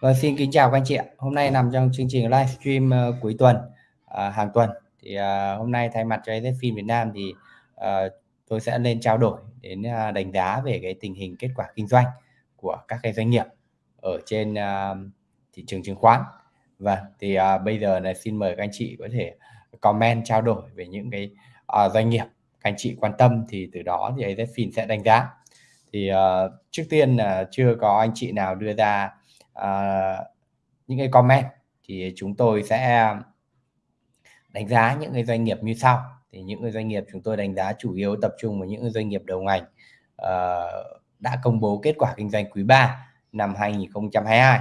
Vâng, xin kính chào các anh chị ạ. Hôm nay nằm trong chương trình livestream uh, cuối tuần, uh, hàng tuần. Thì uh, hôm nay thay mặt cho phim Việt Nam thì uh, tôi sẽ lên trao đổi đến uh, đánh giá về cái tình hình kết quả kinh doanh của các cái doanh nghiệp ở trên uh, thị trường chứng khoán. Vâng, thì uh, bây giờ là xin mời các anh chị có thể comment trao đổi về những cái uh, doanh nghiệp các anh chị quan tâm thì từ đó thì AZFIN sẽ đánh giá. Thì uh, trước tiên là uh, chưa có anh chị nào đưa ra uh, những cái comment thì chúng tôi sẽ đánh giá những cái doanh nghiệp như sau. Thì những cái doanh nghiệp chúng tôi đánh giá chủ yếu tập trung vào những cái doanh nghiệp đầu ngành uh, đã công bố kết quả kinh doanh quý 3 năm 2022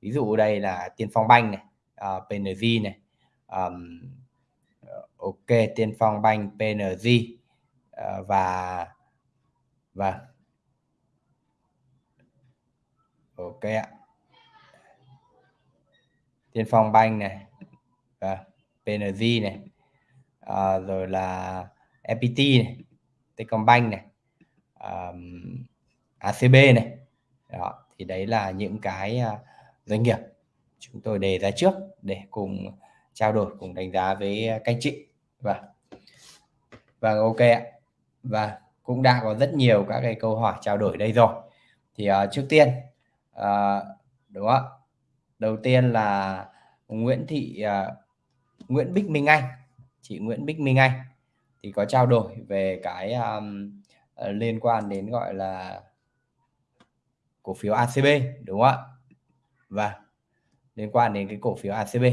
ví dụ đây là Tiên Phong Banh này ờ, uh, PNG này um, ok Tiên Phong Banh PNG uh, ờ, và và ok ạ. Tiên Phong Bank này và PNG này à, rồi là FPT này Techcombank này um, ACB này. Đó thì đấy là những cái uh, doanh nghiệp chúng tôi đề ra trước để cùng trao đổi cùng đánh giá với các anh chị. Và và ok ạ. Và cũng đã có rất nhiều các cái câu hỏi trao đổi đây rồi. Thì uh, trước tiên uh, đúng không đầu tiên là Nguyễn Thị uh, Nguyễn Bích Minh Anh. Chị Nguyễn Bích Minh Anh thì có trao đổi về cái um, uh, liên quan đến gọi là cổ phiếu ACB đúng không ạ? Và liên quan đến cái cổ phiếu ACB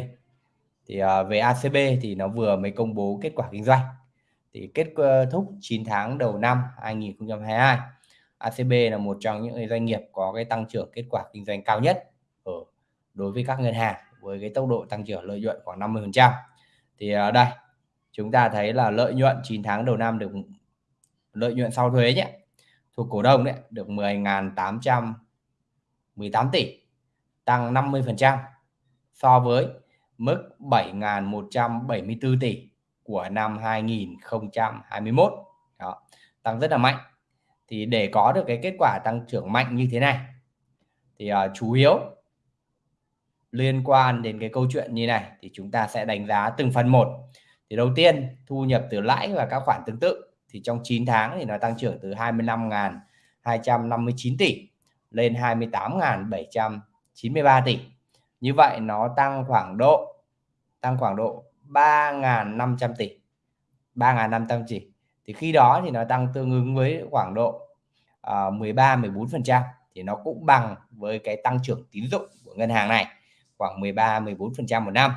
thì uh, về ACB thì nó vừa mới công bố kết quả kinh doanh. Thì kết ờ, thúc 9 tháng đầu năm 2022 ACB là một trong những doanh nghiệp có cái tăng trưởng kết quả kinh doanh cao nhất đối với các ngân hàng với cái tốc độ tăng trưởng lợi nhuận khoảng 50%. Thì ở đây chúng ta thấy là lợi nhuận 9 tháng đầu năm được lợi nhuận sau thuế nhé thuộc cổ đông đấy được 10.818 tỷ tăng 50% so với mức 7.174 tỷ của năm 2021 đó tăng rất là mạnh thì để có được cái kết quả tăng trưởng mạnh như thế này thì uh, chủ yếu liên quan đến cái câu chuyện như này thì chúng ta sẽ đánh giá từng phần một. Thì đầu tiên thu nhập từ lãi và các khoản tương tự. Thì trong 9 tháng thì nó tăng trưởng từ 25.259 tỷ lên 28.793 tỷ. Như vậy nó tăng khoảng độ tăng khoảng độ 3.500 tỷ. 3.500 tỷ thì khi đó thì nó tăng tương ứng với khoảng độ uh, 13 14 phần trăm. Thì nó cũng bằng với cái tăng trưởng tín dụng của ngân hàng này khoảng 13 14% một năm.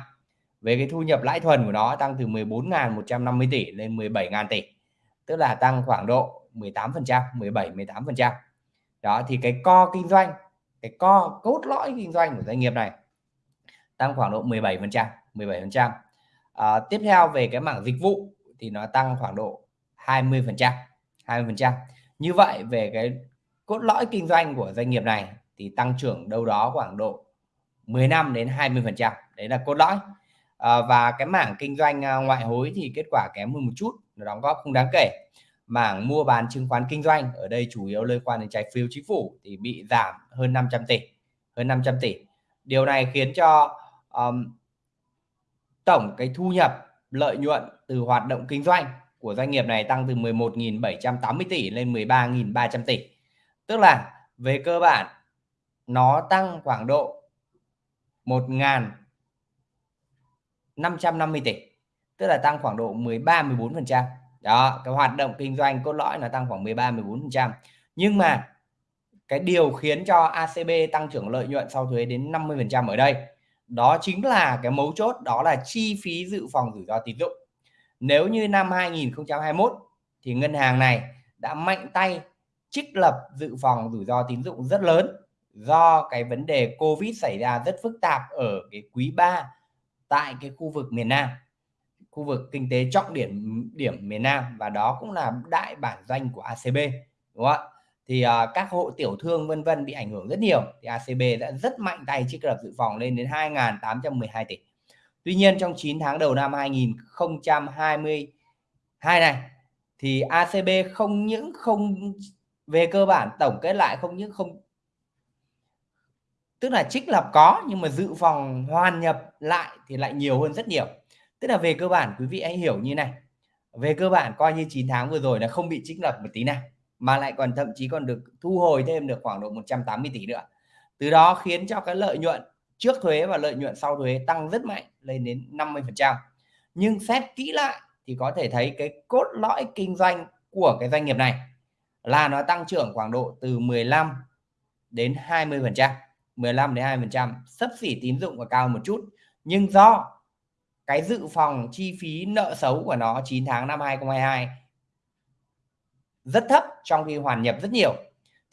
Về cái thu nhập lãi thuần của nó tăng từ 14.150 tỷ lên 17.000 tỷ tức là tăng khoảng độ 18% 17 18% đó thì cái co kinh doanh cái co cốt lõi kinh doanh của doanh nghiệp này tăng khoảng độ 17% 17% à, tiếp theo về cái mảng dịch vụ thì nó tăng khoảng độ 20% 20% như vậy về cái cốt lõi kinh doanh của doanh nghiệp này thì tăng trưởng đâu đó khoảng độ 15 đến 20 phần trăm. Đấy là cốt lõi. À, và cái mảng kinh doanh ờ, ngoại hối thì kết quả kém hơn một chút nó đóng góp không đáng kể. Mảng mua bán chứng khoán kinh doanh ở đây chủ yếu liên quan đến trái phiếu chính phủ thì bị giảm hơn 500 tỷ hơn 500 tỷ. Điều này khiến cho um, tổng cái thu nhập lợi nhuận từ hoạt động kinh doanh của doanh nghiệp này tăng từ 11.780 tỷ lên 13.300 tỷ. Tức là về cơ bản nó tăng khoảng độ 1.550 tỷ, tức là tăng khoảng độ 13 14 phần trăm. Đó, cái hoạt động kinh doanh cốt lõi là tăng khoảng 13 14 phần trăm. Nhưng mà cái điều khiến cho ACB tăng trưởng lợi nhuận sau thuế đến 50 phần trăm ở đây, đó chính là cái mấu chốt, đó là chi phí dự phòng rủi ro tín dụng. Nếu như năm 2021 thì ngân hàng này đã mạnh tay trích lập dự phòng rủi ro tín dụng rất lớn do cái vấn đề Covid xảy ra rất phức tạp ở cái quý 3 tại cái khu vực miền Nam khu vực kinh tế trọng điểm điểm miền Nam và đó cũng là đại bản doanh của ACB đúng không ạ? Thì uh, các hộ tiểu thương vân vân bị ảnh hưởng rất nhiều thì ACB đã rất mạnh tay trích lập dự phòng lên đến 2.812 tỷ. Tuy nhiên trong 9 tháng đầu năm 2022 này thì ACB không những không về cơ bản tổng kết lại không những không Tức là trích lập có nhưng mà dự phòng hoàn nhập lại thì lại nhiều hơn rất nhiều. Tức là về cơ bản quý vị hãy hiểu như này. Về cơ bản coi như 9 tháng vừa rồi là không bị trích lập một tí nào, mà lại còn thậm chí còn được thu hồi thêm được khoảng độ 180 tỷ nữa. Từ đó khiến cho cái lợi nhuận trước thuế và lợi nhuận sau thuế tăng rất mạnh lên đến 50%. Nhưng xét kỹ lại thì có thể thấy cái cốt lõi kinh doanh của cái doanh nghiệp này là nó tăng trưởng khoảng độ từ 15 đến 20%, 15 đến 20%, sấp xỉ tín dụng và cao một chút. Nhưng do cái dự phòng chi phí nợ xấu của nó 9 tháng năm 2022 rất thấp trong khi hoàn nhập rất nhiều.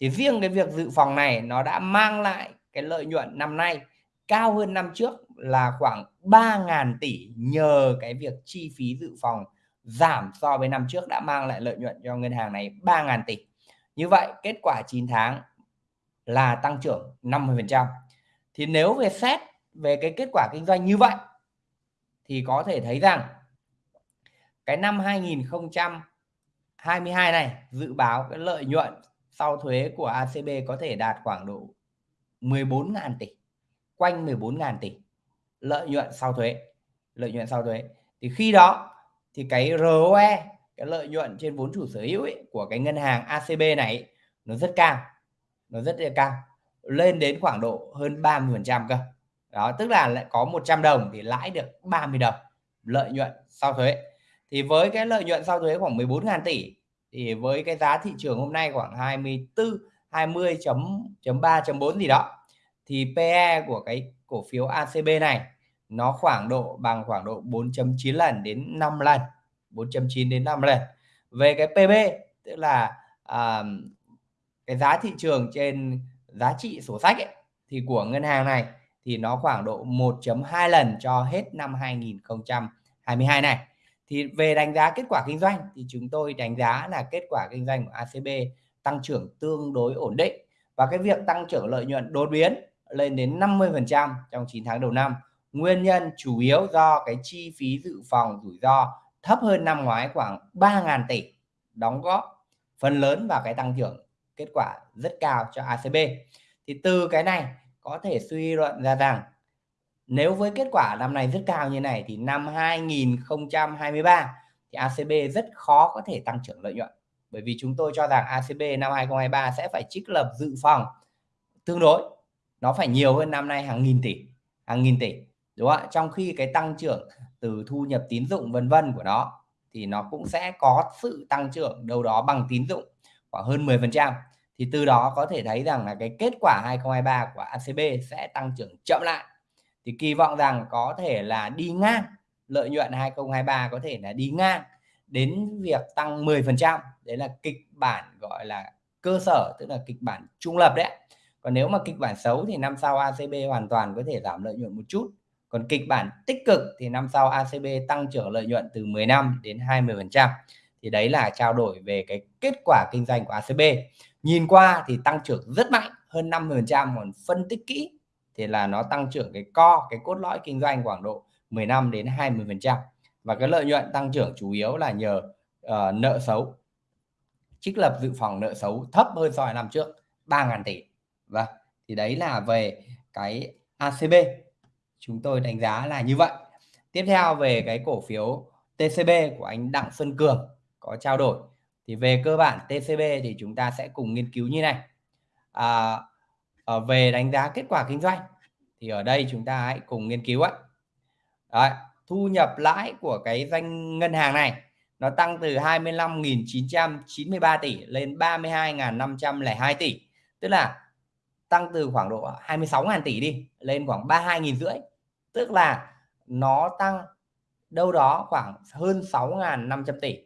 Thì riêng cái việc dự phòng này nó đã mang lại cái lợi nhuận năm nay cao hơn năm trước là khoảng 3.000 tỷ nhờ cái việc chi phí dự phòng giảm so với năm trước đã mang lại lợi nhuận cho ngân hàng này 3.000 tỷ. Như vậy kết quả 9 tháng là tăng trưởng 50%. Thì nếu về xét về cái kết quả kinh doanh như vậy thì có thể thấy rằng cái năm 2022 này dự báo cái lợi nhuận sau thuế của ACB có thể đạt khoảng độ 14.000 tỷ, quanh 14.000 tỷ lợi nhuận sau thuế, lợi nhuận sau thuế. Thì khi đó thì cái ROE, cái lợi nhuận trên vốn chủ sở hữu ấy, của cái ngân hàng ACB này nó rất cao, nó rất là cao, lên đến khoảng độ hơn 30% cơ. Đó, tức là lại có 100 đồng thì lãi được 30 đồng lợi nhuận sau thuế. Thì với cái lợi nhuận sau thuế khoảng 14.000 tỷ thì với cái giá thị trường hôm nay khoảng 24 20.3.4 gì đó thì PE của cái cổ phiếu ACB này nó khoảng độ bằng khoảng độ 4.9 lần đến 5 lần 4.9 đến 5 lần về cái PB tức là à, cái giá thị trường trên giá trị sổ sách ấy, thì của ngân hàng này thì nó khoảng độ 1.2 lần cho hết năm 2022 này. Thì về đánh giá kết quả kinh doanh thì chúng tôi đánh giá là kết quả kinh doanh của ACB tăng trưởng tương đối ổn định và cái việc tăng trưởng lợi nhuận đột biến lên đến 50% trong 9 tháng đầu năm. Nguyên nhân chủ yếu do cái chi phí dự phòng rủi ro thấp hơn năm ngoái khoảng 3.000 tỷ đóng góp phần lớn vào cái tăng trưởng kết quả rất cao cho ACB thì từ cái này có thể suy luận ra rằng nếu với kết quả năm nay rất cao như này thì năm 2023 thì ACB rất khó có thể tăng trưởng lợi nhuận. Bởi vì chúng tôi cho rằng ACB năm 2023 sẽ phải trích lập dự phòng tương đối. Nó phải nhiều hơn năm nay hàng nghìn tỷ, hàng nghìn tỷ, đúng không ạ? Trong khi cái tăng trưởng từ thu nhập tín dụng vân vân của nó thì nó cũng sẽ có sự tăng trưởng đâu đó bằng tín dụng khoảng hơn 10% thì từ đó có thể thấy rằng là cái kết quả 2023 của ACB sẽ tăng trưởng chậm lại. Thì kỳ vọng rằng có thể là đi ngang, lợi nhuận 2023 có thể là đi ngang đến việc tăng 10% đấy là kịch bản gọi là cơ sở, tức là kịch bản trung lập đấy còn nếu mà kịch bản xấu thì năm sau ACB hoàn toàn có thể giảm lợi nhuận một chút. Còn kịch bản tích cực thì năm sau ACB tăng trưởng lợi nhuận từ 15 đến 20 phần trăm thì đấy là trao đổi về cái kết quả kinh doanh của ACB nhìn qua thì tăng trưởng rất mạnh hơn 50 phần trăm còn phân tích kỹ thì là nó tăng trưởng cái co cái cốt lõi kinh doanh khoảng độ 15 đến 20 phần trăm. Và cái lợi nhuận tăng trưởng chủ yếu là nhờ uh, nợ xấu. Trích lập dự phòng nợ xấu thấp hơn so với năm trước 3.000 tỷ. Và thì đấy là về cái ACB chúng tôi đánh giá là như vậy. Tiếp theo về cái cổ phiếu TCB của anh Đặng Xuân Cường có trao đổi. Thì về cơ bản TCB thì chúng ta sẽ cùng nghiên cứu như này. À, ở về đánh giá kết quả kinh doanh thì ở đây chúng ta hãy cùng nghiên cứu ạ. Đấy, thu nhập lãi của cái doanh ngân hàng này nó tăng từ 25.993 tỷ lên 32.502 tỷ. Tức là tăng từ khoảng độ 26.000 tỷ đi lên khoảng 32.000 rưỡi tức là nó tăng đâu đó khoảng hơn 6.500 tỷ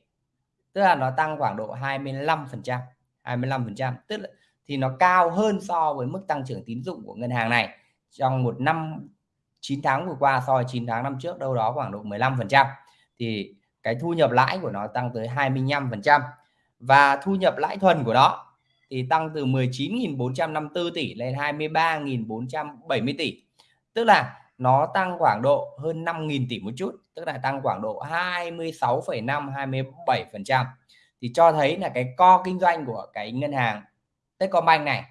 tức là nó tăng khoảng độ 25% 25% tức là thì nó cao hơn so với mức tăng trưởng tín dụng của ngân hàng này trong một năm 9 tháng vừa qua so với 9 tháng năm trước, đâu đó khoảng độ 15% thì cái thu nhập lãi của nó tăng tới 25% và thu nhập lãi thuần của nó thì tăng từ 19.454 tỷ lên 23.470 tỷ. Tức là nó tăng khoảng độ hơn 5.000 tỷ một chút tức là tăng khoảng độ 26,5 27 phần trăm thì cho thấy là cái co kinh doanh của cái ngân hàng Techcombank này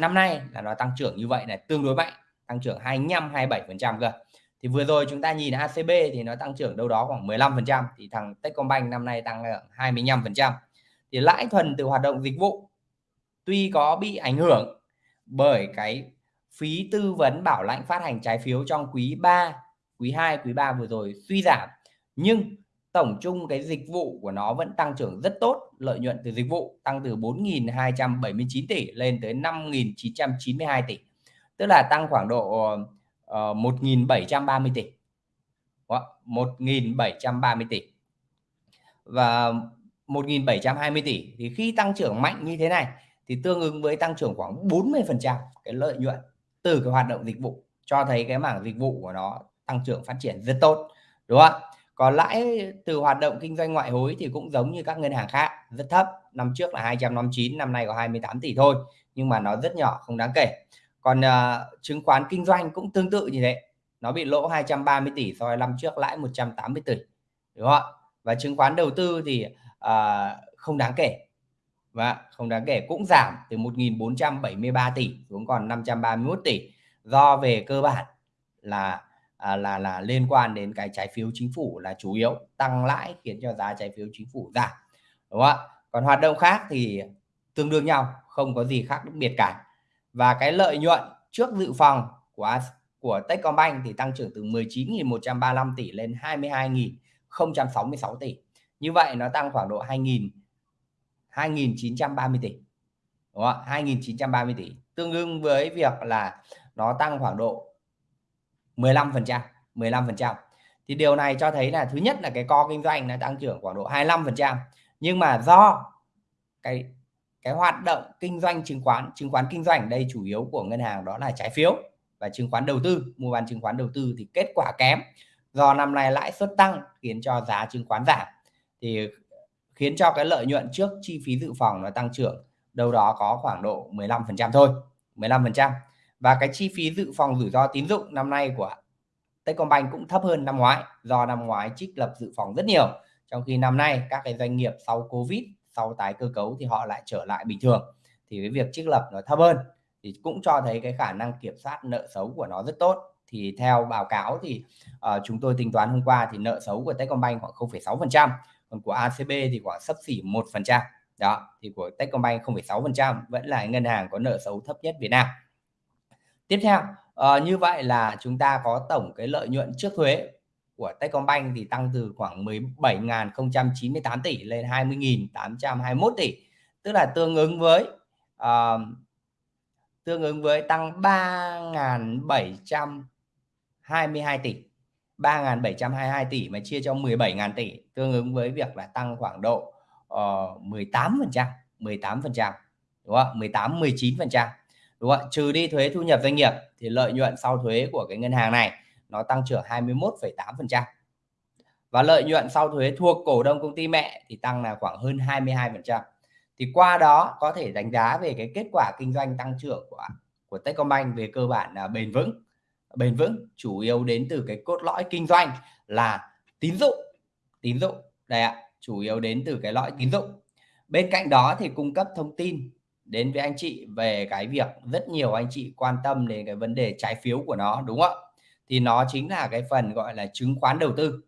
năm nay là nó tăng trưởng như vậy là tương đối mạnh, tăng trưởng 25 27% cơ. Thì vừa rồi chúng ta nhìn ACB thì nó tăng trưởng đâu đó khoảng 15% thì thằng Techcombank năm nay tăng 25%. Thì lãi thuần từ hoạt động dịch vụ tuy có bị ảnh hưởng bởi cái phí tư vấn bảo lãnh phát hành trái phiếu trong quý 3, quý 2, quý 3 vừa rồi suy giảm nhưng tổng chung cái dịch vụ của nó vẫn tăng trưởng rất tốt, lợi nhuận từ dịch vụ tăng từ 4.279 tỷ lên tới 5.992 tỷ. Tức là tăng khoảng độ ờ, uh, 1.730 tỷ. 1.730 tỷ. Và 1.720 tỷ thì khi tăng trưởng mạnh như thế này thì tương ứng với tăng trưởng khoảng 40% cái lợi nhuận từ cái hoạt động dịch vụ cho thấy cái mảng dịch vụ của nó tăng trưởng phát triển rất tốt đúng không ạ? Còn lãi từ hoạt động kinh doanh ngoại hối thì cũng giống như các ngân hàng khác rất thấp. Năm trước là 259 năm nay có 28 tỷ thôi nhưng mà nó rất nhỏ không đáng kể. Còn uh, chứng khoán kinh doanh cũng tương tự như thế nó bị lỗ 230 tỷ so với năm trước lãi 180 tỷ đúng không ạ? Và chứng khoán đầu tư thì uh, không đáng kể và không đáng kể cũng giảm từ 1.473 tỷ xuống còn 531 tỷ. Do về cơ bản là à, là là liên quan đến cái trái phiếu chính phủ là chủ yếu tăng lãi khiến cho giá trái phiếu chính phủ giảm đúng không ạ? Còn hoạt động khác thì tương đương nhau không có gì khác đặc biệt cả. Và cái lợi nhuận trước dự phòng của của Techcombank thì tăng trưởng từ 19.135 tỷ lên 22.066 tỷ. Như vậy nó tăng khoảng độ 2.000 2.930 tỷ đúng không? 2.930 tỷ. Tương đương với việc là nó tăng khoảng độ 15% 15% thì điều này cho thấy là thứ nhất là cái co kinh doanh nó tăng trưởng khoảng độ 25% nhưng mà do cái cái hoạt động kinh doanh chứng khoán chứng khoán kinh doanh đây chủ yếu của ngân hàng đó là trái phiếu và chứng khoán đầu tư, mua bán chứng khoán đầu tư thì kết quả kém. Do năm nay lãi suất tăng khiến cho giá chứng khoán giảm. Thì khiến cho cái lợi nhuận trước chi phí dự phòng nó tăng trưởng, đâu đó có khoảng độ 15% thôi 15% và cái chi phí dự phòng rủi ro tín dụng năm nay của Techcombank cũng thấp hơn năm ngoái do năm ngoái trích lập dự phòng rất nhiều. Trong khi năm nay các cái doanh nghiệp sau Covid sau tái cơ cấu thì họ lại trở lại bình thường. Thì cái việc trích lập nó thấp hơn thì cũng cho thấy cái khả năng kiểm soát nợ xấu của nó rất tốt. Thì theo báo cáo thì uh, chúng tôi tính toán hôm qua thì nợ xấu của Techcombank khoảng 0,6% còn của ACB thì khoảng sấp xỉ 1% đó thì của Techcombank 0,6% vẫn là ngân hàng có nợ xấu thấp nhất Việt Nam tiếp theo uh, như vậy là chúng ta có tổng cái lợi nhuận trước thuế của Techcombank thì tăng từ khoảng 17.098 tỷ lên 20.821 tỷ. Tức là tương ứng với uh, tương ứng với tăng 3.722 tỷ. 3.722 tỷ mà chia cho 17.000 tỷ tương ứng với việc là tăng khoảng độ uh, 18% 18% đúng không 18 19% đúng không trừ đi thuế thu nhập doanh nghiệp thì lợi nhuận sau thuế của cái ngân hàng này nó tăng trưởng 21,8% và lợi nhuận sau thuế thuộc cổ đông công ty mẹ thì tăng là khoảng hơn 22% thì qua đó có thể đánh giá về cái kết quả kinh doanh tăng trưởng của của Techcombank về cơ bản là bền vững. Bền vững chủ yếu đến từ cái cốt lõi kinh doanh là tín dụng tín dụng. Đây ạ chủ yếu đến từ cái lõi tín dụng. Bên cạnh đó thì cung cấp thông tin đến với anh chị về cái việc rất nhiều anh chị quan tâm đến cái vấn đề trái phiếu của nó, đúng không ạ? Thì nó chính là cái phần gọi là chứng khoán đầu tư.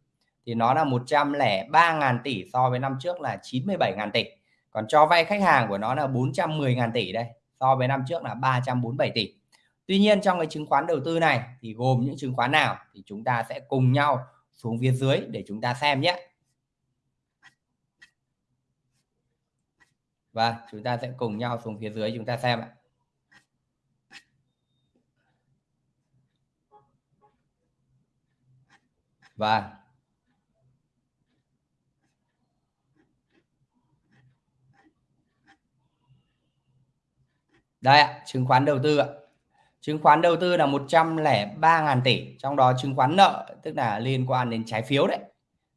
Thì nó là 103.000 tỷ so với năm trước là 97.000 tỷ. Còn cho vay khách hàng của nó là 410.000 tỷ đây, so với năm trước là 347 tỷ. Tuy nhiên trong cái chứng khoán đầu tư này thì gồm những chứng khoán nào thì chúng ta sẽ cùng nhau xuống phía dưới để chúng ta xem nhé. Và chúng ta sẽ cùng nhau xuống phía dưới chúng ta xem ạ. Và. Đây ạ, chứng khoán đầu tư ạ chứng khoán đầu tư là 103.000 tỷ trong đó chứng khoán nợ tức là liên quan đến trái phiếu đấy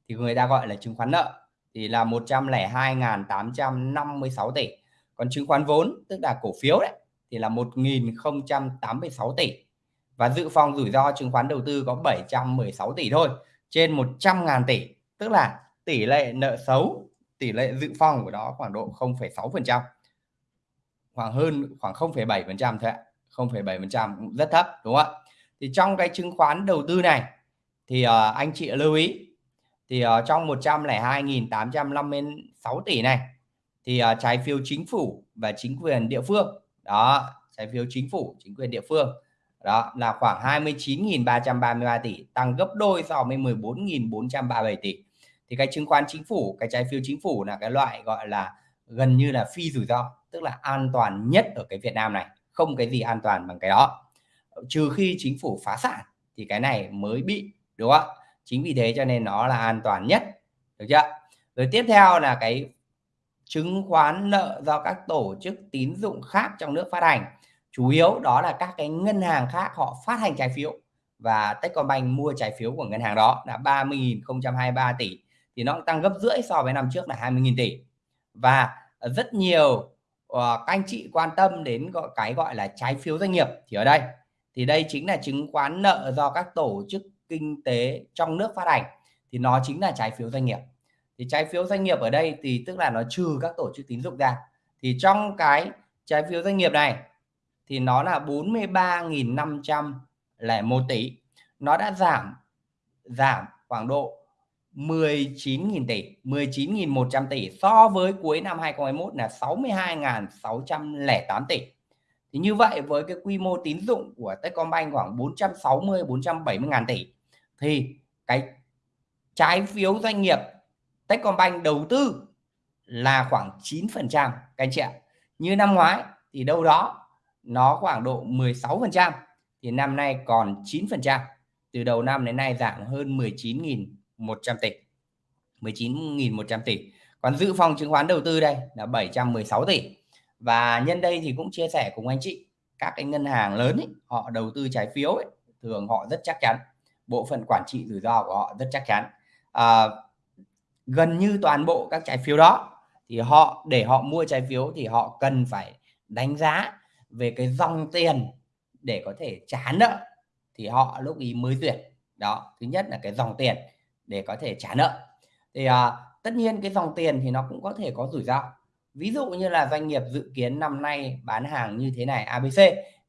thì người ta gọi là chứng khoán nợ thì là 102.856 tỷ còn chứng khoán vốn tức là cổ phiếu đấy thì là 1.086 tỷ và dự phòng rủi ro chứng khoán đầu tư có 716 tỷ thôi trên 100.000 tỷ tức là tỷ lệ nợ xấu tỷ lệ dự phòng của nó khoảng độ 0,6%. khoảng hơn khoảng 0,7% thôi ạ, 0,7% cũng rất thấp, đúng không ạ? Thì trong cái chứng khoán đầu tư này thì, uh, anh chị lưu ý, thì, uh, trong 102.856 tỷ này thì, uh, trái phiếu chính phủ và chính quyền địa phương, đó, trái phiếu chính phủ, chính quyền địa phương, đó là khoảng 29.333 tỷ, tăng gấp đôi so với 14.437 tỷ. Thì cái chứng khoán chính phủ, cái trái phiếu chính phủ là cái loại, gọi là, gần như là phi rủi ro, tức là an toàn nhất ở cái Việt Nam này, không cái gì an toàn bằng cái đó. Trừ khi chính phủ phá sản thì cái này mới bị, đúng không ạ? Chính vì thế cho nên nó là an toàn nhất, được chưa? Rồi tiếp theo là cái chứng khoán nợ do các tổ chức tín dụng khác trong nước phát hành. Chủ yếu đó là các cái ngân hàng khác họ phát hành trái phiếu và Techcombank mua trái phiếu của ngân hàng đó là 30.023 tỷ thì nó tăng gấp rưỡi so với năm trước là 20.000 tỷ. Và rất nhiều uh, các anh chị quan tâm đến gọi cái gọi là trái phiếu doanh nghiệp thì ở đây thì đây chính là chứng khoán nợ do các tổ chức kinh tế trong nước phát hành, thì nó chính là trái phiếu doanh nghiệp. Thì trái phiếu doanh nghiệp ở đây thì tức là nó trừ các tổ chức tín dụng ra. Thì trong cái trái phiếu doanh nghiệp này thì nó là 43.501 tỷ. Nó đã giảm giảm khoảng độ 19.000 tỷ 19.100 tỷ so với cuối năm 2021 là 62.608 tỷ. Thì như vậy với cái quy mô tín dụng của Techcombank khoảng 460 470 ngàn tỷ thì cái trái phiếu doanh nghiệp Techcombank đầu tư là khoảng 9% các anh chị ạ. Như năm ngoái thì đâu đó nó khoảng độ 16% thì năm nay còn 9%. Từ đầu năm đến nay giảm hơn 19.100 tỷ. 19.100 tỷ. Còn dự phòng chứng khoán đầu tư đây là 716 tỷ. Và nhân đây thì cũng chia sẻ cùng anh chị các cái ngân hàng lớn ấy, họ đầu tư trái phiếu ấy, thường họ rất chắc chắn bộ phận quản trị rủi ro của họ rất chắc chắn. À, gần như toàn bộ các trái phiếu đó thì họ để họ mua trái phiếu thì họ cần phải đánh giá về cái dòng tiền để có thể trả nợ thì họ lúc ý mới duyệt. Đó thứ nhất là cái dòng tiền để có thể trả nợ. Thì à, tất nhiên cái dòng tiền thì nó cũng có thể có rủi ro. Ví dụ như là doanh nghiệp dự kiến năm nay bán hàng như thế này ABC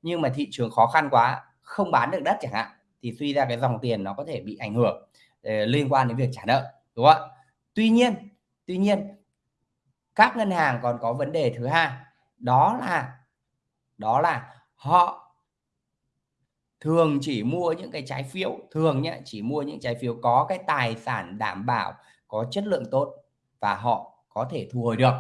nhưng mà thị trường khó khăn quá không bán được đất chẳng hạn thì suy ra cái dòng tiền nó có thể bị ảnh hưởng eh, liên quan đến việc trả nợ đúng không ạ? Tuy nhiên tuy nhiên các ngân hàng còn có vấn đề thứ hai đó là đó là họ thường chỉ mua những cái trái phiếu thường nhé chỉ mua những trái phiếu có cái tài sản đảm bảo có chất lượng tốt và họ có thể thu hồi được.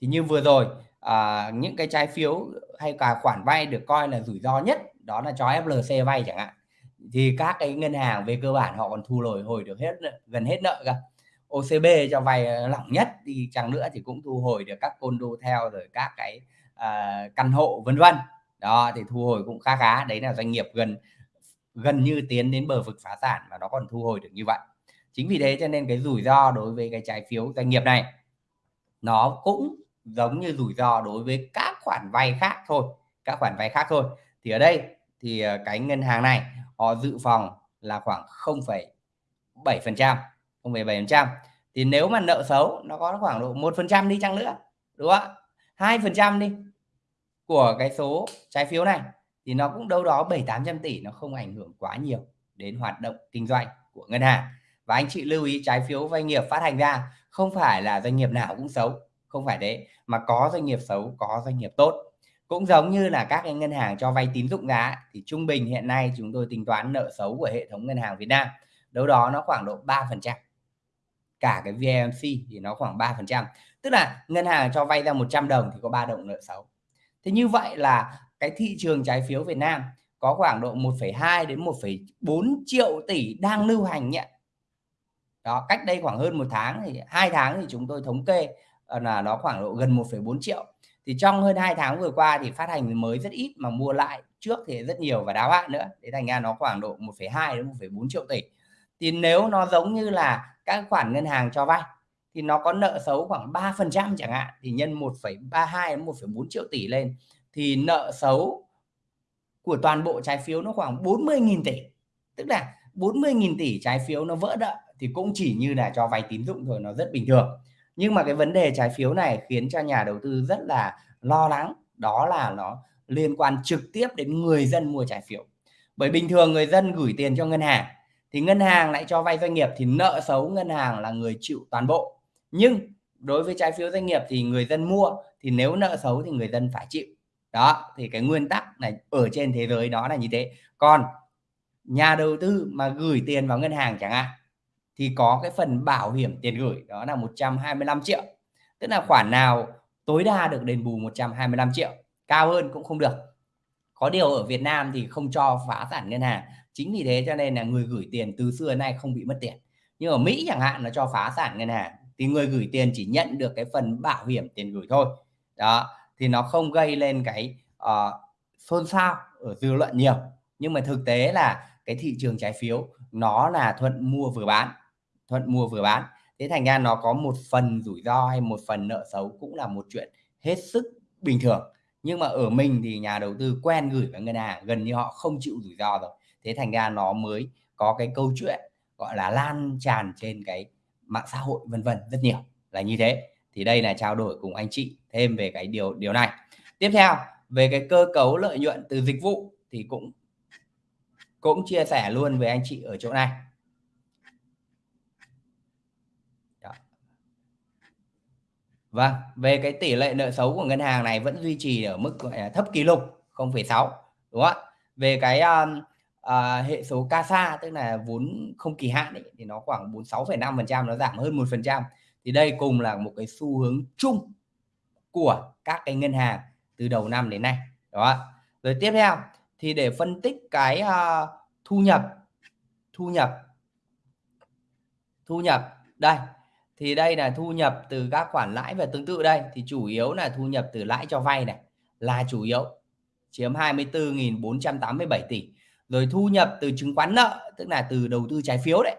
Thì như vừa rồi à, những cái trái phiếu hay cả khoản vay được coi là rủi ro nhất đó là cho FLC vay chẳng hạn thì các cái ngân hàng về cơ bản họ còn thu hồi hồi được hết gần hết nợ cả OCB cho vay lỏng nhất thì chẳng nữa thì cũng thu hồi được các condo theo rồi các cái à, căn hộ vân vân. Đó thì thu hồi cũng khá khá. Đấy là doanh nghiệp gần gần như tiến đến bờ vực phá sản và nó còn thu hồi được như vậy. Chính vì thế cho nên cái rủi ro đối với cái trái phiếu doanh nghiệp này nó cũng giống như rủi ro đối với các khoản vay khác thôi các khoản vay khác thôi. Thì ở đây thì à, cái ngân hàng này họ dự phòng là khoảng 0,7% 0,7% thì nếu mà nợ xấu nó có khoảng độ một phần trăm đi chăng nữa đúng không ạ? hai phần trăm đi của cái số trái phiếu này thì nó cũng đâu đó 7 800 tỷ nó không ảnh hưởng quá nhiều đến hoạt động kinh doanh của ngân hàng. Và anh chị lưu ý trái phiếu doanh nghiệp phát hành ra không phải là doanh nghiệp nào cũng xấu không phải đấy mà có doanh nghiệp xấu có doanh nghiệp tốt cũng giống như là các cái ngân hàng cho vay tín dụng giá thì trung bình hiện nay chúng tôi tính toán nợ xấu của hệ thống ngân hàng Việt Nam đâu đó nó khoảng độ 3 phần trăm. Cả cái VMC thì nó khoảng 3 phần trăm. Tức là ngân hàng cho vay ra 100 đồng thì có 3 đồng nợ xấu. Thế như vậy là cái thị trường trái phiếu Việt Nam có khoảng độ 1,2 đến 1,4 triệu tỷ đang lưu hành nhận đó cách đây khoảng hơn một tháng thì hai tháng thì chúng tôi thống kê là nó khoảng độ gần 1,4 triệu thì trong hơn hai tháng vừa qua thì phát hành mới rất ít mà mua lại trước thì rất nhiều và đáo hạn nữa. Thế thành ra nó khoảng độ 1,2 đến 1,4 triệu tỷ. Thì nếu nó giống như là các khoản ngân hàng cho vay thì nó có nợ xấu khoảng 3 phần trăm chẳng hạn thì nhân 1,32 đến 1,4 triệu tỷ lên thì nợ xấu của toàn bộ trái phiếu nó khoảng 40.000 tỷ. Tức là 40.000 tỷ trái phiếu nó vỡ nợ thì cũng chỉ như là cho vay tín dụng thôi nó rất bình thường nhưng mà cái vấn đề trái phiếu này khiến cho nhà đầu tư rất là lo lắng đó là nó liên quan trực tiếp đến người dân mua trái phiếu. Bởi bình thường người dân gửi tiền cho ngân hàng thì ngân hàng lại cho vay doanh nghiệp thì nợ xấu ngân hàng là người chịu toàn bộ. Nhưng đối với trái phiếu doanh nghiệp thì người dân mua thì nếu nợ xấu thì người dân phải chịu. Đó, thì cái nguyên tắc này ở trên thế giới đó là như thế. Còn nhà đầu tư mà gửi tiền vào ngân hàng chẳng hạn thì có cái phần bảo hiểm tiền gửi đó là 125 triệu. Tức là khoản nào tối đa được đền bù 125 triệu, cao hơn cũng không được. Có điều ở Việt Nam thì không cho phá sản ngân hàng. Chính vì thế cho nên là người gửi tiền từ xưa đến nay không bị mất tiền. Nhưng ở Mỹ chẳng hạn nó cho phá sản ngân hàng thì người gửi tiền chỉ nhận được cái phần bảo hiểm tiền gửi thôi. Đó, thì nó không gây lên cái uh, xôn xao ở dư luận nhiều. Nhưng mà thực tế là cái thị trường trái phiếu nó là thuận mua vừa bán thuận mua vừa bán. Thế thành ra nó có một phần rủi ro hay một phần nợ xấu cũng là một chuyện hết sức bình thường. Nhưng mà ở mình thì nhà đầu tư quen gửi vào ngân hàng, gần như họ không chịu rủi ro rồi. Thế thành ra nó mới có cái câu chuyện gọi là lan tràn trên cái mạng xã hội, vân vân, rất nhiều. Là như thế. Thì đây là trao đổi cùng anh chị thêm về cái điều điều này. Tiếp theo, về cái cơ cấu lợi nhuận từ dịch vụ thì cũng cũng chia sẻ luôn với anh chị ở chỗ này Đó. Vâng, về cái tỷ lệ nợ xấu của ngân hàng này vẫn duy trì ở mức gọi là thấp kỷ lục 0,6 đúng không ạ? Về cái um, uh, hệ số CASA tức là vốn không kỳ hạn ấy, thì nó khoảng 46,5% nó giảm hơn 1%. Thì đây cùng là một cái xu hướng chung của các cái ngân hàng từ đầu năm đến nay. Đó. Rồi tiếp theo thì để phân tích cái uh, thu nhập thu nhập thu nhập đây thì đây là thu nhập từ các khoản lãi và tương tự đây. Thì chủ yếu là thu nhập từ lãi cho vay này là chủ yếu chiếm 24.487 tỷ. Rồi thu nhập từ chứng khoán nợ tức là từ đầu tư trái phiếu đấy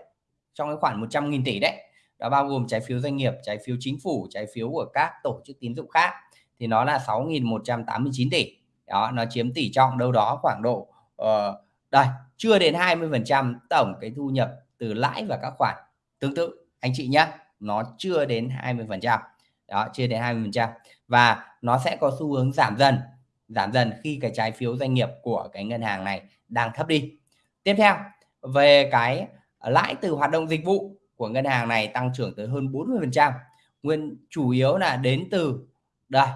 trong cái khoản 100.000 tỷ đấy. Đó bao gồm trái phiếu doanh nghiệp trái phiếu chính phủ trái phiếu của các tổ chức tín dụng khác. Thì nó là 6.189 tỷ. Đó nó chiếm tỷ trọng đâu đó khoảng độ uh, đây chưa đến 20% tổng cái thu nhập từ lãi và các khoản tương tự. Anh chị nhé nó chưa đến 20% đó, chưa đến 20% và nó sẽ có xu hướng giảm dần giảm dần khi cái trái phiếu doanh nghiệp của cái ngân hàng này đang thấp đi. Tiếp theo, về cái lãi từ hoạt động dịch vụ của ngân hàng này tăng trưởng tới hơn 40% nguyên, chủ yếu là đến từ, đây,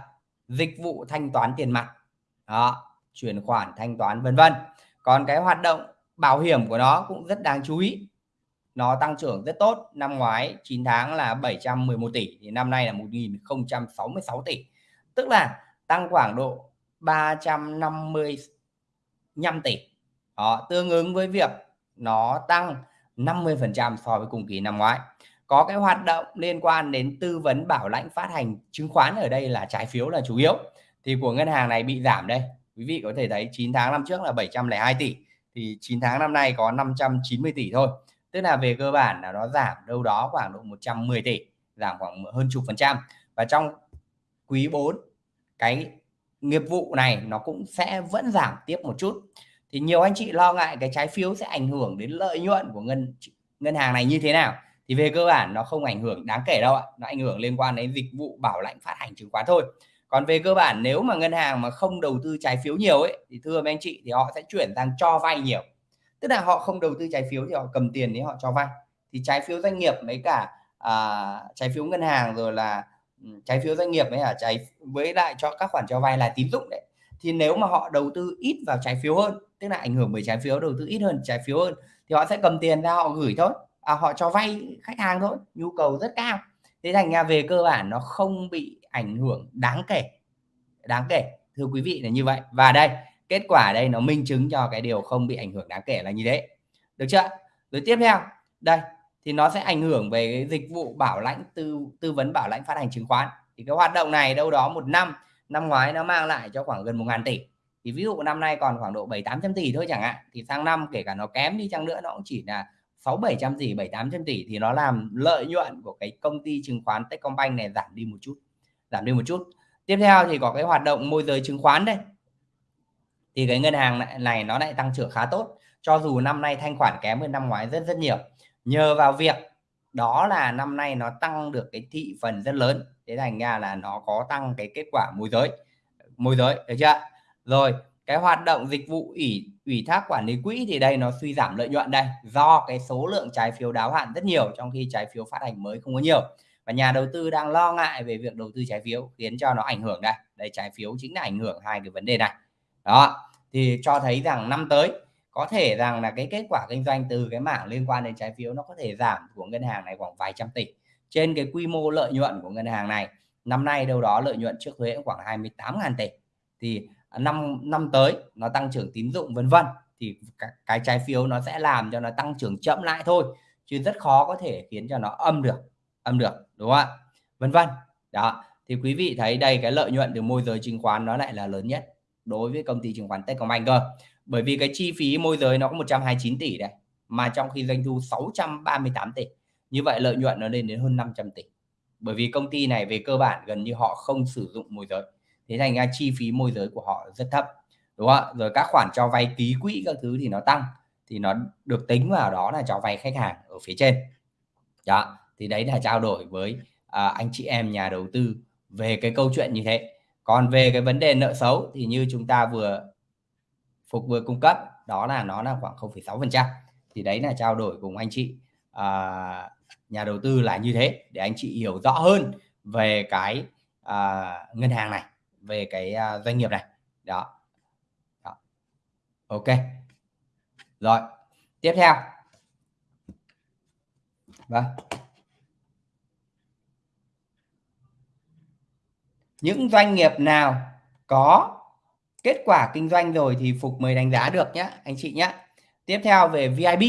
dịch vụ thanh toán tiền mặt. Đó, chuyển khoản thanh toán, vân vân. Còn cái hoạt động bảo hiểm của nó cũng rất đáng chú ý nó tăng trưởng rất tốt. Năm ngoái 9 tháng là 711 tỷ thì năm nay là 1066 tỷ. Tức là tăng khoảng độ 355 tỷ. Đó, tương ứng với việc nó tăng 50% so với cùng kỳ năm ngoái. Có cái hoạt động liên quan đến tư vấn bảo lãnh phát hành chứng khoán ở đây là trái phiếu là chủ yếu. Thì của ngân hàng này bị giảm đây. Quý vị có thể thấy 9 tháng năm trước là 702 tỷ thì 9 tháng năm nay có 590 tỷ thôi tức là về cơ bản là nó giảm đâu đó khoảng độ 110 tỷ, giảm khoảng hơn chục phần trăm. Và trong quý 4 cái nghiệp vụ này nó cũng sẽ vẫn giảm tiếp một chút. Thì nhiều anh chị lo ngại cái trái phiếu sẽ ảnh hưởng đến lợi nhuận của ngân ngân hàng này như thế nào. Thì về cơ bản nó không ảnh hưởng đáng kể đâu ạ. Nó ảnh hưởng liên quan đến dịch vụ bảo lãnh phát hành chứng khoán thôi. Còn về cơ bản nếu mà ngân hàng mà không đầu tư trái phiếu nhiều ấy, thì thưa mấy anh chị thì họ sẽ chuyển sang cho vay nhiều tức là họ không đầu tư trái phiếu thì họ cầm tiền đấy họ cho vay. Thì trái phiếu doanh nghiệp mấy cả à, trái phiếu ngân hàng rồi là ừ, trái phiếu doanh nghiệp với cả trái với lại cho các khoản cho vay là tín dụng đấy. Thì nếu mà họ đầu tư ít vào trái phiếu hơn tức là ảnh hưởng bởi trái phiếu đầu tư ít hơn trái phiếu hơn thì họ sẽ cầm tiền ra họ gửi thôi. À, họ cho vay khách hàng thôi nhu cầu rất cao. Thế thành ra về cơ bản nó không bị ảnh hưởng đáng kể đáng kể thưa quý vị là như vậy. Và đây kết quả đây nó minh chứng cho cái điều không bị ảnh hưởng đáng kể là như thế. Được chưa? Rồi tiếp theo. Đây, thì nó sẽ ảnh hưởng về cái dịch vụ bảo lãnh tư tư vấn bảo lãnh phát hành chứng khoán. Thì cái hoạt động này đâu đó một năm năm ngoái nó mang lại cho khoảng gần một ngàn tỷ. Thì ví dụ năm nay còn khoảng độ bảy tám trăm tỷ thôi chẳng hạn. Thì sang năm kể cả nó kém đi chăng nữa, nó cũng chỉ là sáu bảy trăm tỷ, bảy tám trăm tỷ. Thì nó làm lợi nhuận của cái công ty chứng khoán Techcombank này giảm đi một chút, giảm đi một chút. Tiếp theo thì có cái hoạt động môi giới chứng khoán đây thì cái ngân hàng này, nó lại tăng trưởng khá tốt cho dù năm nay thanh khoản kém hơn năm ngoái rất rất nhiều nhờ vào việc đó là năm nay nó tăng được cái thị phần rất lớn thế thành ra là nó có tăng cái kết quả môi giới môi giới, được chưa? Rồi, cái hoạt động dịch vụ ủy ủy thác quản lý quỹ thì đây nó suy giảm lợi nhuận đây, do cái số lượng trái phiếu đáo hạn rất nhiều trong khi trái phiếu phát hành mới không có nhiều. Và nhà đầu tư đang lo ngại về việc đầu tư trái phiếu khiến cho nó ảnh hưởng đây. Đây trái phiếu chính là ảnh hưởng hai cái vấn đề này. Đó, thì cho thấy rằng năm tới có thể rằng là cái kết quả kinh doanh từ cái mảng liên quan đến trái phiếu nó có thể giảm của ngân hàng này khoảng vài trăm tỷ. Trên cái quy mô lợi nhuận của ngân hàng này, năm nay đâu đó lợi nhuận trước thuế khoảng 28.000 tỷ. Thì năm năm tới nó tăng trưởng tín dụng vân vân thì cái, trái phiếu nó sẽ làm cho nó tăng trưởng chậm lại thôi chứ rất khó có thể khiến cho nó âm được âm được đúng không ạ vân vân đó thì quý vị thấy đây cái lợi nhuận từ môi giới chứng khoán nó lại là lớn nhất đối với công ty chứng khoán Techcombank cơ. Bởi vì cái chi phí môi giới nó có 129 tỷ đây mà trong khi doanh thu 638 tỷ. Như vậy lợi nhuận nó lên đến hơn 500 tỷ. Bởi vì công ty này về cơ bản gần như họ không sử dụng môi giới. Thế thành ra chi phí môi giới của họ rất thấp đúng không ạ? Rồi các khoản cho vay ký quỹ các thứ thì nó tăng thì nó được tính vào đó là cho vay khách hàng ở phía trên. Đó thì đấy là trao đổi với à, anh chị em nhà đầu tư về cái câu chuyện như thế còn về cái vấn đề nợ xấu thì như chúng ta vừa phục vừa cung cấp đó là nó là khoảng 0,6 phần trăm. Thì đấy là trao đổi cùng anh chị. À, nhà đầu tư là như thế để anh chị hiểu rõ hơn về cái à, ngân hàng này về cái à, doanh nghiệp này. Đó. đó. Ok. Rồi tiếp theo. Vâng. Những doanh nghiệp nào có kết quả kinh doanh rồi thì Phục mới đánh giá được nhé anh chị nhé tiếp theo về VIB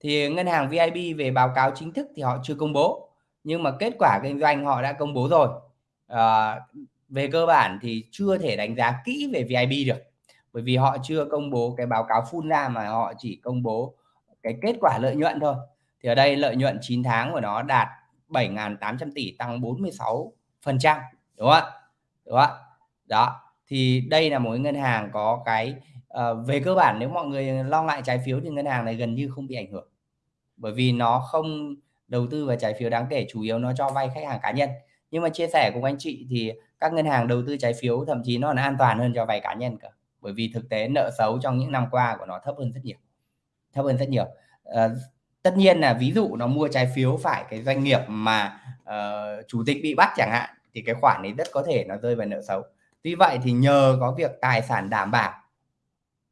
thì ngân hàng VIB về báo cáo chính thức thì họ chưa công bố nhưng mà kết quả kinh doanh họ đã công bố rồi. À, về cơ bản thì chưa thể đánh giá kỹ về VIB được bởi vì họ chưa công bố cái báo cáo full ra mà họ chỉ công bố cái kết quả lợi nhuận thôi. Thì ở đây lợi nhuận 9 tháng của nó đạt 7.800 tỷ tăng 46 phần trăm đúng không ạ? Đúng không ạ? Đó thì đây là một ngân hàng có cái uh, về cơ bản nếu mọi người lo ngại trái phiếu thì ngân hàng này gần như không bị ảnh hưởng. Bởi vì nó không đầu tư vào trái phiếu đáng kể chủ yếu nó cho vay khách hàng cá nhân. Nhưng mà chia sẻ cùng anh chị thì các ngân hàng đầu tư trái phiếu thậm chí nó còn an toàn hơn cho vay cá nhân cả bởi vì thực tế nợ xấu trong những năm qua của nó thấp hơn rất nhiều. Thấp hơn rất nhiều. À, tất nhiên là ví dụ nó mua trái phiếu phải cái doanh nghiệp mà uh, chủ tịch bị bắt chẳng hạn thì cái khoản ấy rất có thể nó rơi vào nợ xấu. Tuy vậy thì nhờ có việc tài sản đảm bảo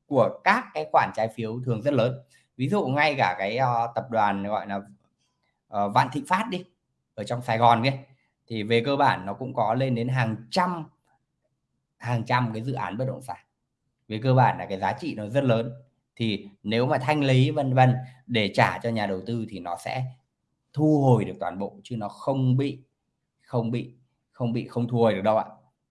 của các cái khoản trái phiếu thường rất lớn ví dụ ngay cả cái uh, tập đoàn gọi là uh, Vạn Thịnh Phát đi ở trong Sài Gòn kia thì về cơ bản nó cũng có lên đến hàng trăm hàng trăm cái dự án bất động sản. Về cơ bản là cái giá trị nó rất lớn. Thì nếu mà thanh lý vân vân để trả cho nhà đầu tư thì nó sẽ thu hồi được toàn bộ chứ nó không bị không bị không bị không thua được đâu ạ.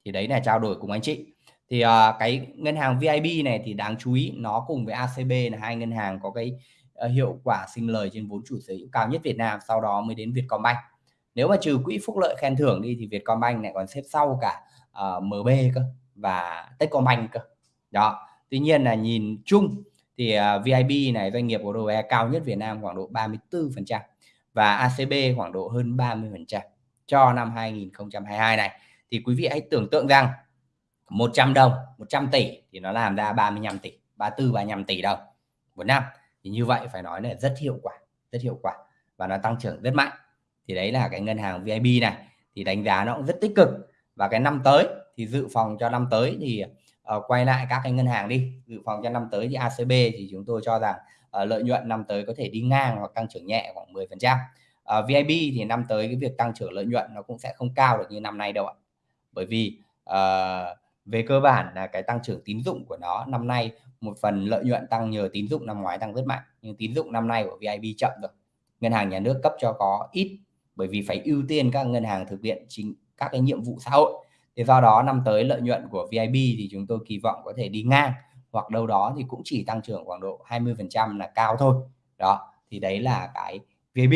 Thì đấy là trao đổi cùng anh chị. Thì uh, cái ngân hàng VIB này thì đáng chú ý nó cùng với ACB là hai ngân hàng có cái uh, hiệu quả sinh lời trên vốn chủ sở hữu cao nhất Việt Nam sau đó mới đến Vietcombank. Nếu mà trừ quỹ phúc lợi khen thưởng đi thì Vietcombank lại còn xếp sau cả ờ, uh, MB cơ và Techcombank cơ. Đó tuy nhiên là nhìn chung thì à, uh, VIB này doanh nghiệp có ROE cao nhất Việt Nam khoảng độ 34% và ACB khoảng độ hơn 30% cho năm 2022 này. Thì quý vị hãy tưởng tượng rằng 100 đồng 100 tỷ thì nó làm ra 35 tỷ 34 35 tỷ đồng một năm. Thì như vậy phải nói là rất hiệu quả rất hiệu quả và nó tăng trưởng rất mạnh. Thì đấy là cái ngân hàng VIB này thì đánh giá nó cũng rất tích cực. Và cái năm tới thì dự phòng cho năm tới thì uh, quay lại các cái ngân hàng đi. Dự phòng cho năm tới thì ACB thì chúng tôi cho rằng uh, lợi nhuận năm tới có thể đi ngang hoặc tăng trưởng nhẹ khoảng 10 phần trăm. Ờ, uh, VIB thì năm tới cái việc tăng trưởng lợi nhuận nó cũng sẽ không cao được như năm nay đâu ạ. Bởi vì uh, về cơ bản là cái tăng trưởng tín dụng của nó năm nay một phần lợi nhuận tăng nhờ tín dụng năm ngoái tăng rất mạnh nhưng tín dụng năm nay của VIB chậm rồi. Ngân hàng nhà nước cấp cho có ít bởi vì phải ưu tiên các ngân hàng thực hiện chính các cái nhiệm vụ xã hội. Thì do đó năm tới lợi nhuận của VIB thì chúng tôi kỳ vọng có thể đi ngang hoặc đâu đó thì cũng chỉ tăng trưởng khoảng độ 20% là cao thôi. Đó thì đấy là cái VIB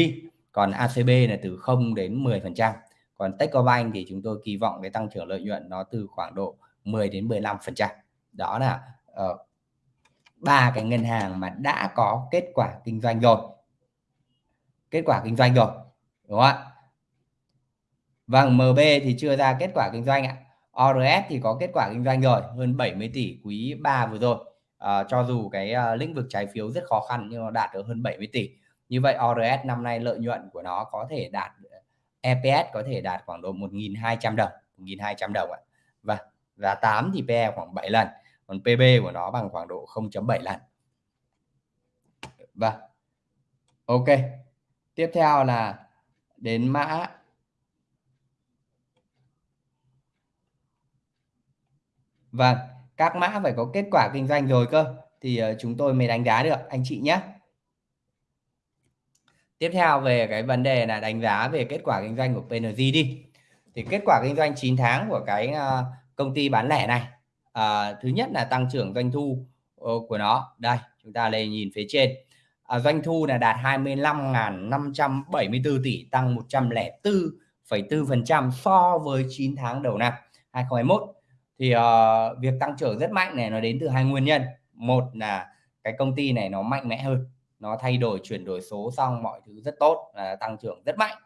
còn ACB là từ 0 đến 10% còn Techcombank thì chúng tôi kỳ vọng cái tăng trưởng lợi nhuận nó từ khoảng độ 10 đến 15% đó là ờ, ba uh, cái ngân hàng mà đã có kết quả kinh doanh rồi. Kết quả kinh doanh rồi đúng không ạ? Vâng MB thì chưa ra kết quả kinh doanh ạ. ORS thì có kết quả kinh doanh rồi, hơn 70 tỷ quý 3 vừa rồi. À, cho dù cái uh, lĩnh vực trái phiếu rất khó khăn nhưng nó đạt được hơn 70 tỷ. Như vậy ORS năm nay lợi nhuận của nó có thể đạt EPS có thể đạt khoảng độ 1.200 đồng, 1.200 đồng ạ. Và giá 8 thì PE khoảng 7 lần, còn PB của nó bằng khoảng độ 0.7 lần. và Ok. Tiếp theo là đến mã Vâng, các mã phải có kết quả kinh doanh rồi cơ thì ờ, chúng tôi mới đánh giá được anh chị nhé. Tiếp theo về cái vấn đề là đánh giá về kết quả kinh doanh của PNG đi. Thì kết quả kinh doanh 9 tháng của cái ờ, công ty bán lẻ này. à, thứ nhất là tăng trưởng doanh thu ờ, của nó. Đây, chúng ta lên nhìn phía trên. à, doanh thu là đạt 25.574 tỷ tăng 104,4% so với 9 tháng đầu năm 2021. Thì uh, việc tăng trưởng rất mạnh này nó đến từ hai nguyên nhân. Một là cái công ty này nó mạnh mẽ hơn nó thay đổi chuyển đổi số xong mọi thứ rất tốt là tăng trưởng rất mạnh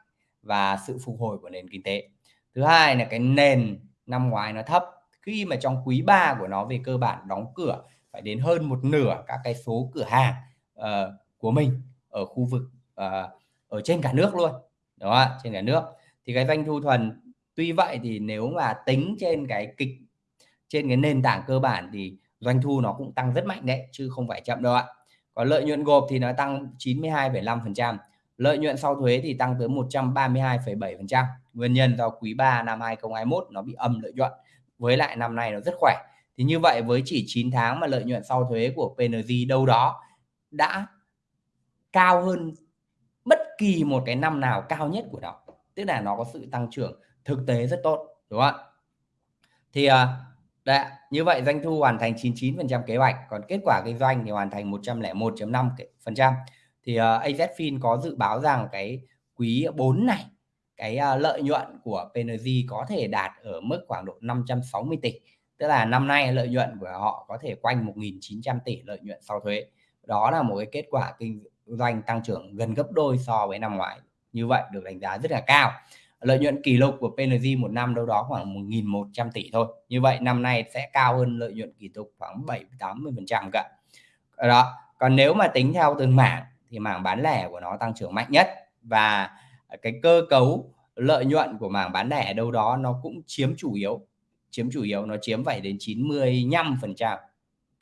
và sự phục hồi của nền kinh tế. Thứ hai là cái nền năm ngoái nó thấp. Khi mà trong quý 3 của nó về cơ bản đóng cửa phải đến hơn một nửa các cái số cửa hàng uh, của mình ở khu vực uh, ở trên cả nước luôn. Đó trên cả nước. Thì cái doanh thu thuần tuy vậy thì nếu mà tính trên cái kịch trên cái nền tảng cơ bản thì doanh thu nó cũng tăng rất mạnh đấy chứ không phải chậm đâu ạ còn lợi nhuận gộp thì nó tăng 92,5%. Lợi nhuận sau thuế thì tăng tới 132,7%. Nguyên nhân do quý 3 năm 2021 nó bị âm lợi nhuận. Với lại năm nay nó rất khỏe. Thì như vậy với chỉ 9 tháng mà lợi nhuận sau thuế của PNG đâu đó đã cao hơn bất kỳ một cái năm nào cao nhất của nó. Tức là nó có sự tăng trưởng thực tế rất tốt, đúng không ạ? Thì à, Đấy, như vậy doanh thu hoàn thành 99% kế hoạch, còn kết quả kinh doanh thì hoàn thành 101.5%. Thì ờ, uh, AZFIN có dự báo rằng cái quý 4 này cái uh, lợi nhuận của PNG có thể đạt ở mức khoảng độ 560 tỷ. Tức là năm nay lợi nhuận của họ có thể quanh 1.900 tỷ lợi nhuận sau thuế. Đó là một cái kết quả kinh doanh tăng trưởng gần gấp đôi so với năm ngoái. Như vậy được đánh giá rất là cao lợi nhuận kỷ lục của PNG một năm đâu đó khoảng 1.100 tỷ thôi. Như vậy, năm nay sẽ cao hơn lợi nhuận kỷ lục khoảng 7 80 phần trăm cả. Đó, còn nếu mà tính theo từng mảng thì mảng bán lẻ của nó tăng trưởng mạnh nhất và cái cơ cấu lợi nhuận của mảng bán lẻ đâu đó nó cũng chiếm chủ yếu, chiếm chủ yếu, nó chiếm vậy đến 95 phần trăm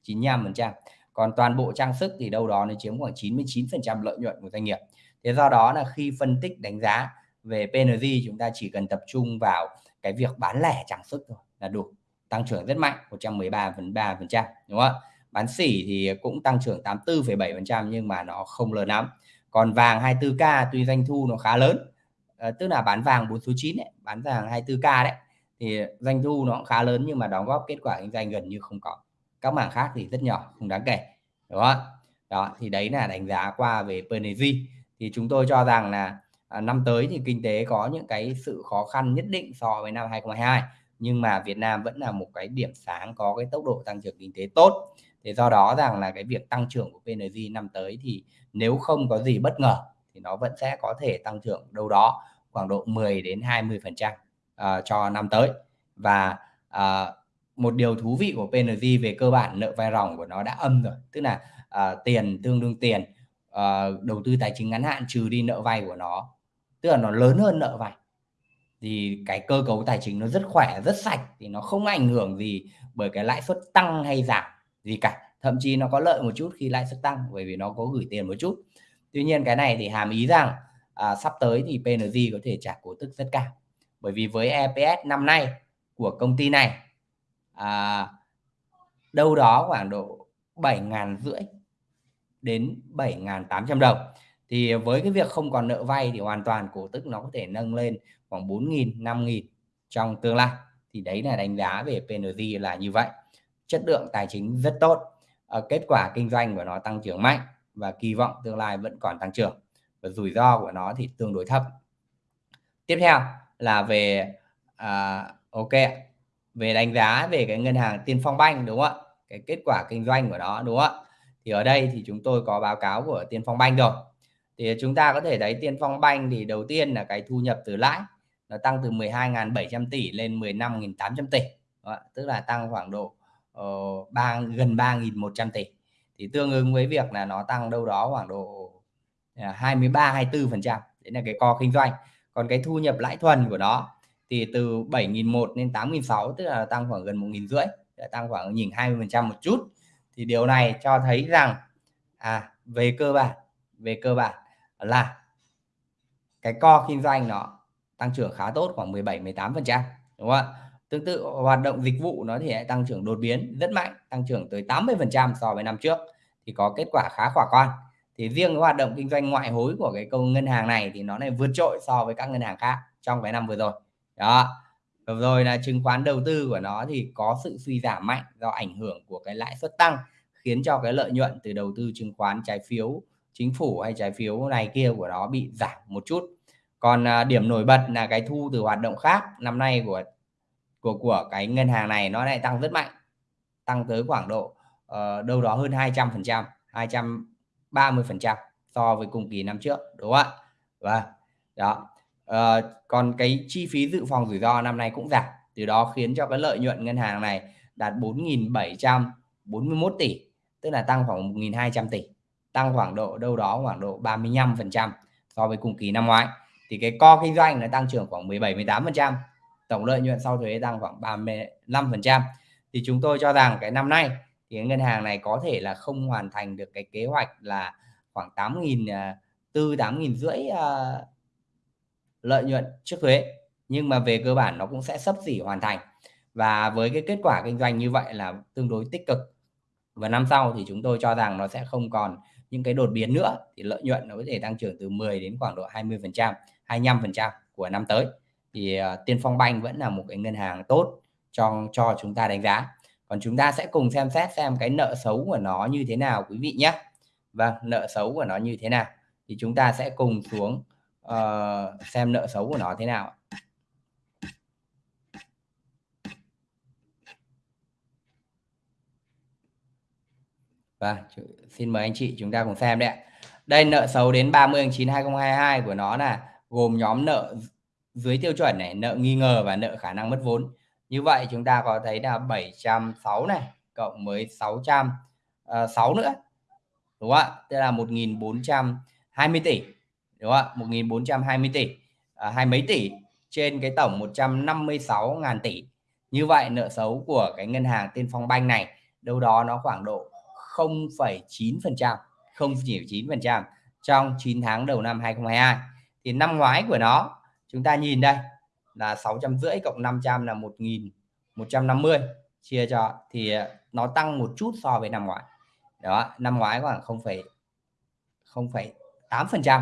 95 phần trăm. Còn toàn bộ trang sức thì đâu đó nó chiếm khoảng 99 phần trăm lợi nhuận của doanh nghiệp. Thế do đó là khi phân tích đánh giá về PNG chúng ta chỉ cần tập trung vào cái việc bán lẻ trang sức thôi là đủ. Tăng trưởng rất mạnh 113,3% đúng không ạ? Bán sỉ thì cũng tăng trưởng 84,7% nhưng mà nó không lớn lắm. Còn vàng 24k tuy doanh thu nó khá lớn à, tức là bán vàng 4 số 9 ấy, bán vàng 24k đấy thì doanh thu nó cũng khá lớn nhưng mà đóng góp kết quả kinh doanh gần như không có. Các mảng khác thì rất nhỏ không đáng kể đúng không đó thì đấy là đánh giá qua về PNG thì chúng tôi cho rằng là à, năm tới thì kinh tế có những cái sự khó khăn nhất định so với năm 2022 nhưng mà Việt Nam vẫn là một cái điểm sáng có cái tốc độ tăng trưởng kinh tế tốt. Thì do đó rằng là cái việc tăng trưởng của PNG năm tới thì nếu không có gì bất ngờ thì nó vẫn sẽ có thể tăng trưởng đâu đó khoảng độ 10 đến 20 phần trăm à, cho năm tới. Và uh, một điều thú vị của PNG về cơ bản nợ vay ròng của nó đã âm rồi tức là uh, tiền tương đương tiền uh, đầu tư tài chính ngắn hạn trừ đi nợ vay của nó tức là nó lớn hơn nợ vay. Thì cái cơ cấu tài chính nó rất khỏe rất sạch thì nó không ảnh hưởng gì bởi cái lãi suất tăng hay giảm gì cả. Thậm chí nó có lợi một chút khi lãi suất tăng bởi vì nó có gửi tiền một chút. Tuy nhiên cái này thì hàm ý rằng à, sắp tới thì PNG có thể trả cổ tức rất cao. Bởi vì với EPS năm nay của công ty này à, đâu đó khoảng độ 7 ngàn rưỡi đến 7.800 đồng thì với cái việc không còn nợ vay thì hoàn toàn cổ tức nó có thể nâng lên khoảng 4.000 5.000 trong tương lai. Thì đấy là đánh giá về PNG là như vậy. Chất lượng tài chính rất tốt. Ờ, kết quả kinh doanh của nó tăng trưởng mạnh và kỳ vọng tương lai vẫn còn tăng trưởng và rủi ro của nó thì tương đối thấp. Tiếp theo là về à, ok về đánh giá về cái ngân hàng Tiên Phong Banh đúng không ạ? Cái kết quả kinh doanh của nó đúng không ạ? Thì ở đây thì chúng tôi có báo cáo của Tiên Phong Banh rồi thì chúng ta có thể thấy Tiên Phong Banh thì đầu tiên là cái thu nhập từ lãi nó tăng từ 12.700 tỷ lên 15.800 tỷ. Đó, tức là tăng khoảng độ ờ, uh, 3 gần 3.100 tỷ. Thì tương ứng với việc là nó tăng đâu đó khoảng độ à, 23 24 phần trăm Đấy là cái co kinh doanh. Còn cái thu nhập lãi thuần của nó thì từ 7.100 lên 8.600 tức là tăng khoảng gần 1.500, tăng khoảng nhìn 20 phần trăm một chút. Thì điều này cho thấy rằng à về cơ bản, về cơ bản là cái co kinh doanh nó tăng trưởng khá tốt khoảng 17 18%, đúng không ạ? Tương tự hoạt động dịch vụ nó thì lại tăng trưởng đột biến rất mạnh, tăng trưởng tới 80% so với năm trước thì có kết quả khá khả quan. Thì riêng cái hoạt động kinh doanh ngoại hối của cái công ngân hàng này thì nó này vượt trội so với các ngân hàng khác trong cái năm vừa rồi. Đó. Rồi là chứng khoán đầu tư của nó thì có sự suy giảm mạnh do ảnh hưởng của cái lãi suất tăng khiến cho cái lợi nhuận từ đầu tư chứng khoán trái phiếu chính phủ hay trái phiếu này kia của nó bị giảm một chút. Còn à, điểm nổi bật là cái thu từ hoạt động khác năm nay của của của cái ngân hàng này nó lại tăng rất mạnh tăng tới khoảng độ uh, đâu đó hơn 200 phần trăm 230 phần trăm so với cùng kỳ năm trước đúng không ạ? Và đó. Uh, còn cái chi phí dự phòng rủi ro năm nay cũng giảm từ đó khiến cho cái lợi nhuận ngân hàng này đạt 4.741 tỷ tức là tăng khoảng 1.200 tỷ tăng khoảng độ đâu đó khoảng độ 35 phần trăm so với cùng kỳ năm ngoái. Thì cái co kinh doanh nó tăng trưởng khoảng 17 18 phần trăm tổng lợi nhuận sau thuế tăng khoảng 35 phần trăm. Thì chúng tôi cho rằng cái năm nay thì ngân hàng này có thể là không hoàn thành được cái kế hoạch là khoảng 8.000 à, tư 8.000 rưỡi uh, lợi nhuận trước thuế. Nhưng mà về cơ bản nó cũng sẽ sấp xỉ hoàn thành. Và với cái kết quả kinh doanh như vậy là tương đối tích cực. Và năm sau thì chúng tôi cho rằng nó sẽ không còn những cái đột biến nữa thì lợi nhuận nó có thể tăng trưởng từ 10 đến khoảng độ 20 phần trăm 25 phần trăm của năm tới. Thì uh, Tiên Phong Banh vẫn là một cái ngân hàng tốt cho cho chúng ta đánh giá. Còn chúng ta sẽ cùng xem xét xem cái nợ xấu của nó như thế nào quý vị nhé. Vâng nợ xấu của nó như thế nào? Thì chúng ta sẽ cùng xuống uh, xem nợ xấu của nó thế nào và vâng, xin mời anh chị chúng ta cùng xem đấy Đây nợ xấu đến 30 tháng 9 2022 của nó là gồm nhóm nợ dưới tiêu chuẩn này, nợ nghi ngờ và nợ khả năng mất vốn. Như vậy chúng ta có thấy là 706 này cộng với 606 ờ, nữa. Đúng không ạ? Tức là 1420 tỷ. Đúng không ạ? 1420 tỷ. À, hai mấy tỷ trên cái tổng 156 ngàn tỷ. Như vậy nợ xấu của cái ngân hàng Tiên Phong Banh này đâu đó nó khoảng độ 0,9%, 0,9% trong 9 tháng đầu năm 2022. Thì năm ngoái của nó chúng ta nhìn đây là 650 cộng 500 là 1150 chia cho thì à, nó tăng một chút so với năm ngoái. Đó, năm ngoái khoảng 0,8%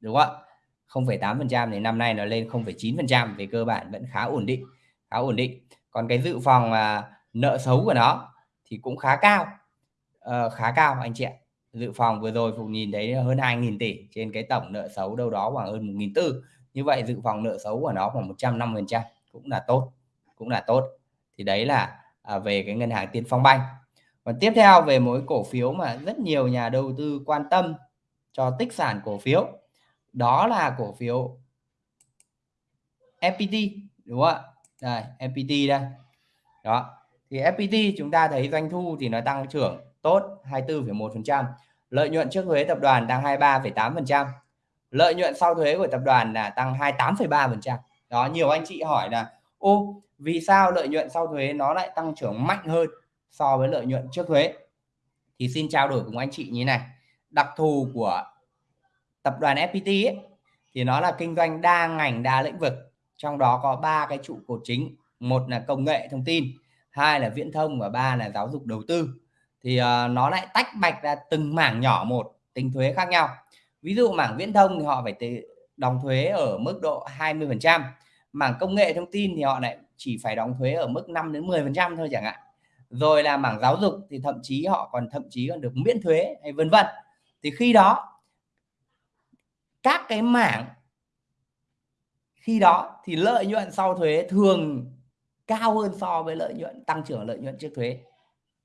đúng không ạ? 0,8% thì năm nay nó lên 0,9% về cơ bản vẫn khá ổn định, khá ổn định. Còn cái dự phòng à, nợ xấu của nó thì cũng khá cao uh, khá cao anh chị ạ. Dự phòng vừa rồi phụ nhìn thấy hơn 2.000 tỷ trên cái tổng nợ xấu đâu đó khoảng hơn 1.400 như vậy dự phòng nợ xấu của nó khoảng 150 trăm cũng là tốt cũng là tốt. Thì đấy là à, về cái ngân hàng Tiên Phong Banh. Còn tiếp theo về mỗi cổ phiếu mà rất nhiều nhà đầu tư quan tâm cho tích sản cổ phiếu đó là cổ phiếu FPT đúng không ạ? Đây FPT đây. Đó thì FPT chúng ta thấy doanh thu thì nó tăng trưởng tốt 24,1%. Lợi nhuận trước thuế tập đoàn tăng 23,8%. Lợi nhuận sau thuế của tập đoàn là tăng 28,3%. Đó nhiều anh chị hỏi là ô vì sao lợi nhuận sau thuế nó lại tăng trưởng mạnh hơn so với lợi nhuận trước thuế? Thì xin trao đổi cùng anh chị như này. Đặc thù của tập đoàn FPT ấy, thì nó là kinh doanh đa ngành đa lĩnh vực. Trong đó có ba cái trụ cột chính, một là công nghệ thông tin, hai là viễn thông và ba là giáo dục đầu tư thì uh, nó lại tách bạch ra từng mảng nhỏ một tính thuế khác nhau. Ví dụ mảng viễn thông thì họ phải đóng thuế ở mức độ 20 phần trăm. Mảng công nghệ thông tin thì họ lại chỉ phải đóng thuế ở mức 5 đến 10 phần trăm thôi chẳng hạn. Rồi là mảng giáo dục thì thậm chí họ còn thậm chí còn được miễn thuế hay vân vân. Thì khi đó các cái mảng khi đó thì lợi nhuận sau thuế thường cao hơn so với lợi nhuận tăng trưởng lợi nhuận trước thuế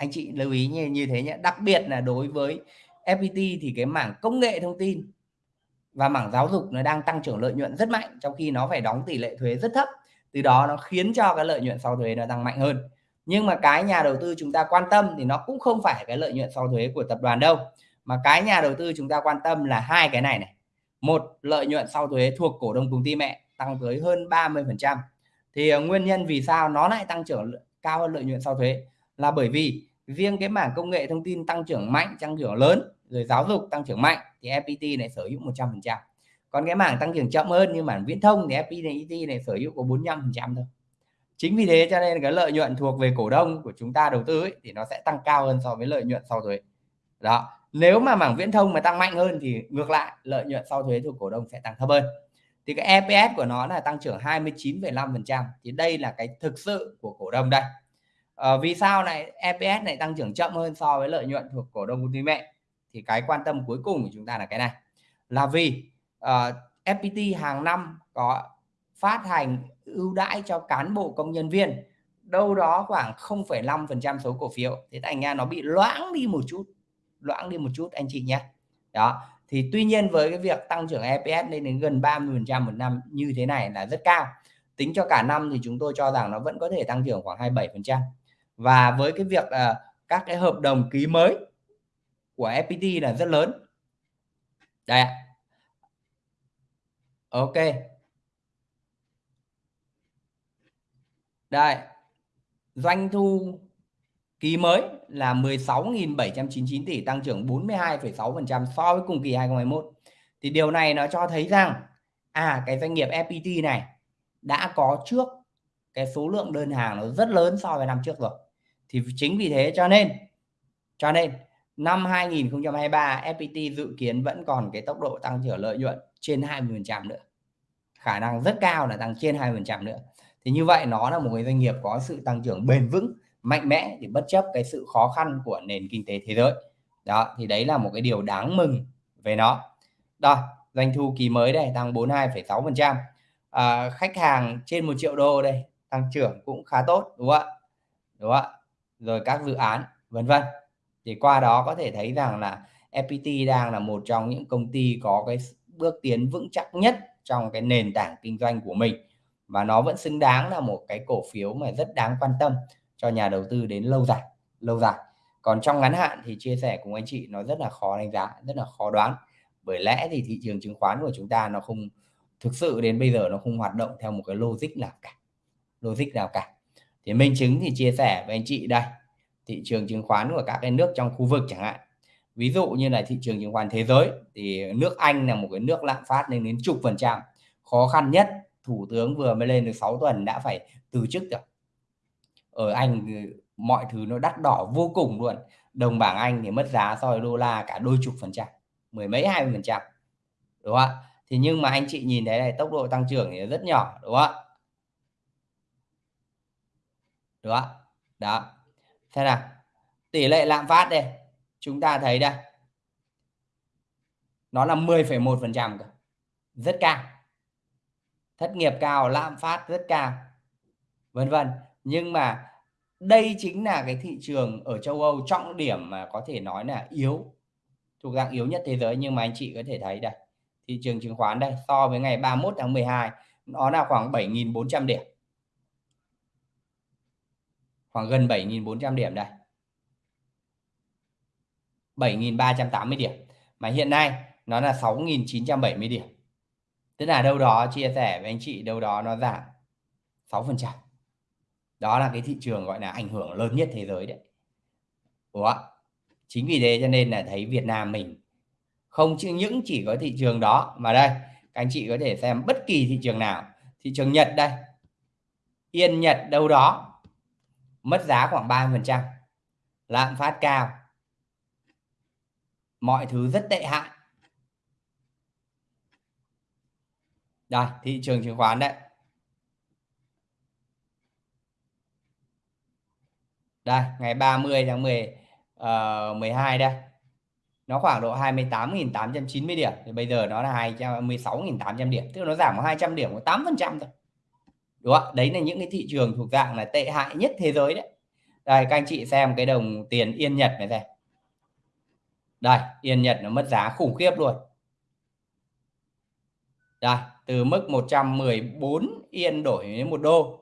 anh chị lưu ý như như thế nhé. Đặc biệt là đối với FPT thì cái mảng công nghệ thông tin và mảng giáo dục nó đang tăng trưởng lợi nhuận rất mạnh, trong khi nó phải đóng tỷ lệ thuế rất thấp. Từ đó nó khiến cho cái lợi nhuận sau thuế nó tăng mạnh hơn. Nhưng mà cái nhà đầu tư chúng ta quan tâm thì nó cũng không phải cái lợi nhuận sau thuế của tập đoàn đâu. Mà cái nhà đầu tư chúng ta quan tâm là hai cái này này. Một, lợi nhuận sau thuế thuộc cổ đông công ty mẹ, tăng tới hơn 30 phần trăm. Thì ờ, nguyên nhân vì sao nó lại tăng trưởng cao hơn lợi nhuận sau thuế? Là bởi vì riêng cái mảng công nghệ thông tin tăng trưởng mạnh tăng trưởng lớn rồi giáo dục tăng trưởng mạnh thì FPT này sở hữu 100 phần trăm. Còn cái mảng tăng trưởng chậm hơn như mảng viễn thông thì FPT này sở hữu có 45 phần trăm thôi. Chính vì thế cho nên cái lợi nhuận thuộc về cổ đông của chúng ta đầu tư ấy, thì nó sẽ tăng cao hơn so với lợi nhuận sau thuế. Đó nếu mà mảng viễn thông mà tăng mạnh hơn thì ngược lại lợi nhuận sau thuế thuộc cổ đông sẽ tăng thấp hơn. Thì cái EPS của nó là tăng trưởng 29,5% thì đây là cái thực sự của cổ đông đây à, vì sao này? EPS này tăng trưởng chậm hơn so với lợi nhuận thuộc cổ đông công ty mẹ. Thì cái quan tâm cuối cùng của chúng ta là cái này. Là vì ờ, uh, FPT hàng năm có phát hành ưu đãi cho cán bộ công nhân viên. Đâu đó khoảng 0,5% số cổ phiếu. Thế thành ra nó bị loãng đi một chút loãng đi một chút anh chị nhé. Đó. Thì tuy nhiên với cái việc tăng trưởng EPS lên đến gần 30% một năm như thế này là rất cao. Tính cho cả năm thì chúng tôi cho rằng nó vẫn có thể tăng trưởng khoảng 27% và với cái việc là các cái hợp đồng ký mới của FPT là rất lớn. Đây ạ. Ok. Đây. Doanh thu ký mới là 16.799 tỷ tăng trưởng 42,6% so với cùng kỳ 2021 thì điều này nó cho thấy rằng à cái doanh nghiệp FPT này đã có trước cái số lượng đơn hàng nó rất lớn so với năm trước rồi thì chính vì thế cho nên cho nên năm 2023 FPT dự kiến vẫn còn cái tốc độ tăng trưởng lợi nhuận trên 20% nữa. Khả năng rất cao là tăng trên 20% nữa. Thì như vậy nó là một cái doanh nghiệp có sự tăng trưởng bền vững mạnh mẽ thì bất chấp cái sự khó khăn của nền kinh tế thế giới. Đó thì đấy là một cái điều đáng mừng về nó. Đó doanh thu kỳ mới đây tăng 42,6 phần trăm. À, khách hàng trên một triệu đô đây tăng trưởng cũng khá tốt đúng không ạ? Đúng không ạ? Rồi các dự án, vân vân. Thì qua đó có thể thấy rằng là FPT đang là một trong những công ty có cái bước tiến vững chắc nhất trong cái nền tảng kinh doanh của mình. Và nó vẫn xứng đáng là một cái cổ phiếu mà rất đáng quan tâm cho nhà đầu tư đến lâu dài lâu dài. Còn trong ngắn hạn thì chia sẻ cùng anh chị, nó rất là khó đánh giá, rất là khó đoán. Bởi lẽ thì thị trường chứng khoán của chúng ta nó không, thực sự đến bây giờ nó không hoạt động theo một cái logic nào cả, logic nào cả thì minh chứng thì chia sẻ với anh chị đây. Thị trường chứng khoán của các cái nước trong khu vực chẳng hạn. Ví dụ như là thị trường chứng khoán thế giới, thì nước Anh là một cái nước lạm phát lên đến chục phần trăm. Khó khăn nhất, thủ tướng vừa mới lên được 6 tuần đã phải từ chức rồi. Ở Anh mọi thứ nó đắt đỏ vô cùng luôn. Đồng bảng Anh thì mất giá so với đô la cả đôi chục phần trăm, mười mấy hai mươi phần trăm. Đúng không ạ? Thì nhưng mà anh chị nhìn thấy này, tốc độ tăng trưởng thì rất nhỏ, đúng không ạ? Đúng không đó. Thế nào tỷ lệ lạm phát đây chúng ta thấy đây. Nó là 10,1 phần trăm rất cao. Thất nghiệp cao lạm phát rất cao vân vân. Nhưng mà đây chính là cái thị trường ở châu Âu trọng điểm mà có thể nói là yếu thuộc dạng yếu nhất thế giới. Nhưng mà anh chị có thể thấy đây thị trường chứng khoán đây so với ngày 31 tháng 12 nó là khoảng 7.400 điểm khoảng gần 7.400 điểm đây. 7.380 điểm. Mà hiện nay nó là 6.970 điểm. Tức là đâu đó, chia sẻ với anh chị, đâu đó nó giảm 6 phần trăm. Đó là cái thị trường gọi là ảnh hưởng lớn nhất thế giới đấy. Ủa? chính vì thế cho nên là thấy Việt Nam mình không chỉ, những chỉ có thị trường đó mà đây, các anh chị có thể xem bất kỳ thị trường nào. Thị trường Nhật đây. Yên Nhật đâu đó mất giá khoảng 30% lạm phát cao. Mọi thứ rất tệ hại. Đây thị trường chứng khoán đấy. Đây ngày 30 tháng 10 uh, 12 đây. Nó khoảng độ 28.890 điểm. Thì bây giờ nó là 26.800 điểm. Tức là nó giảm 200 điểm có 8% thôi đúng không đấy là những cái thị trường thuộc dạng là tệ hại nhất thế giới đấy đây các anh chị xem cái đồng tiền yên nhật này đây đây yên nhật nó mất giá khủng khiếp luôn đây từ mức 114 Yên đổi đến một đô.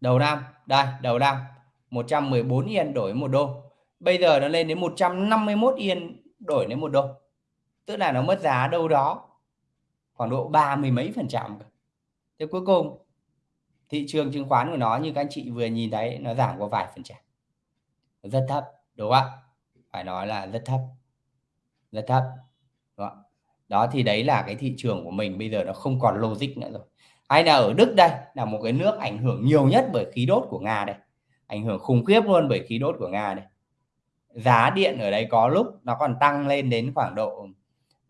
Đầu năm, đây, đầu năm 114 Yên đổi một đô. Bây giờ nó lên đến 151 Yên đổi đến một đô. Tức là nó mất giá đâu đó khoảng độ ba mươi mấy phần trăm. Thế cuối cùng thị trường chứng khoán của nó như các anh chị vừa nhìn thấy nó giảm có vài phần trăm. Rất thấp, đúng không ạ? Phải nói là rất thấp. Rất thấp. Đúng không? Đó thì đấy là cái thị trường của mình bây giờ nó không còn logic nữa rồi. Hay là ở Đức đây là một cái nước ảnh hưởng nhiều nhất bởi khí đốt của Nga đây. Ảnh hưởng khủng khiếp luôn bởi khí đốt của Nga đây. Giá điện ở đây có lúc nó còn tăng lên đến khoảng độ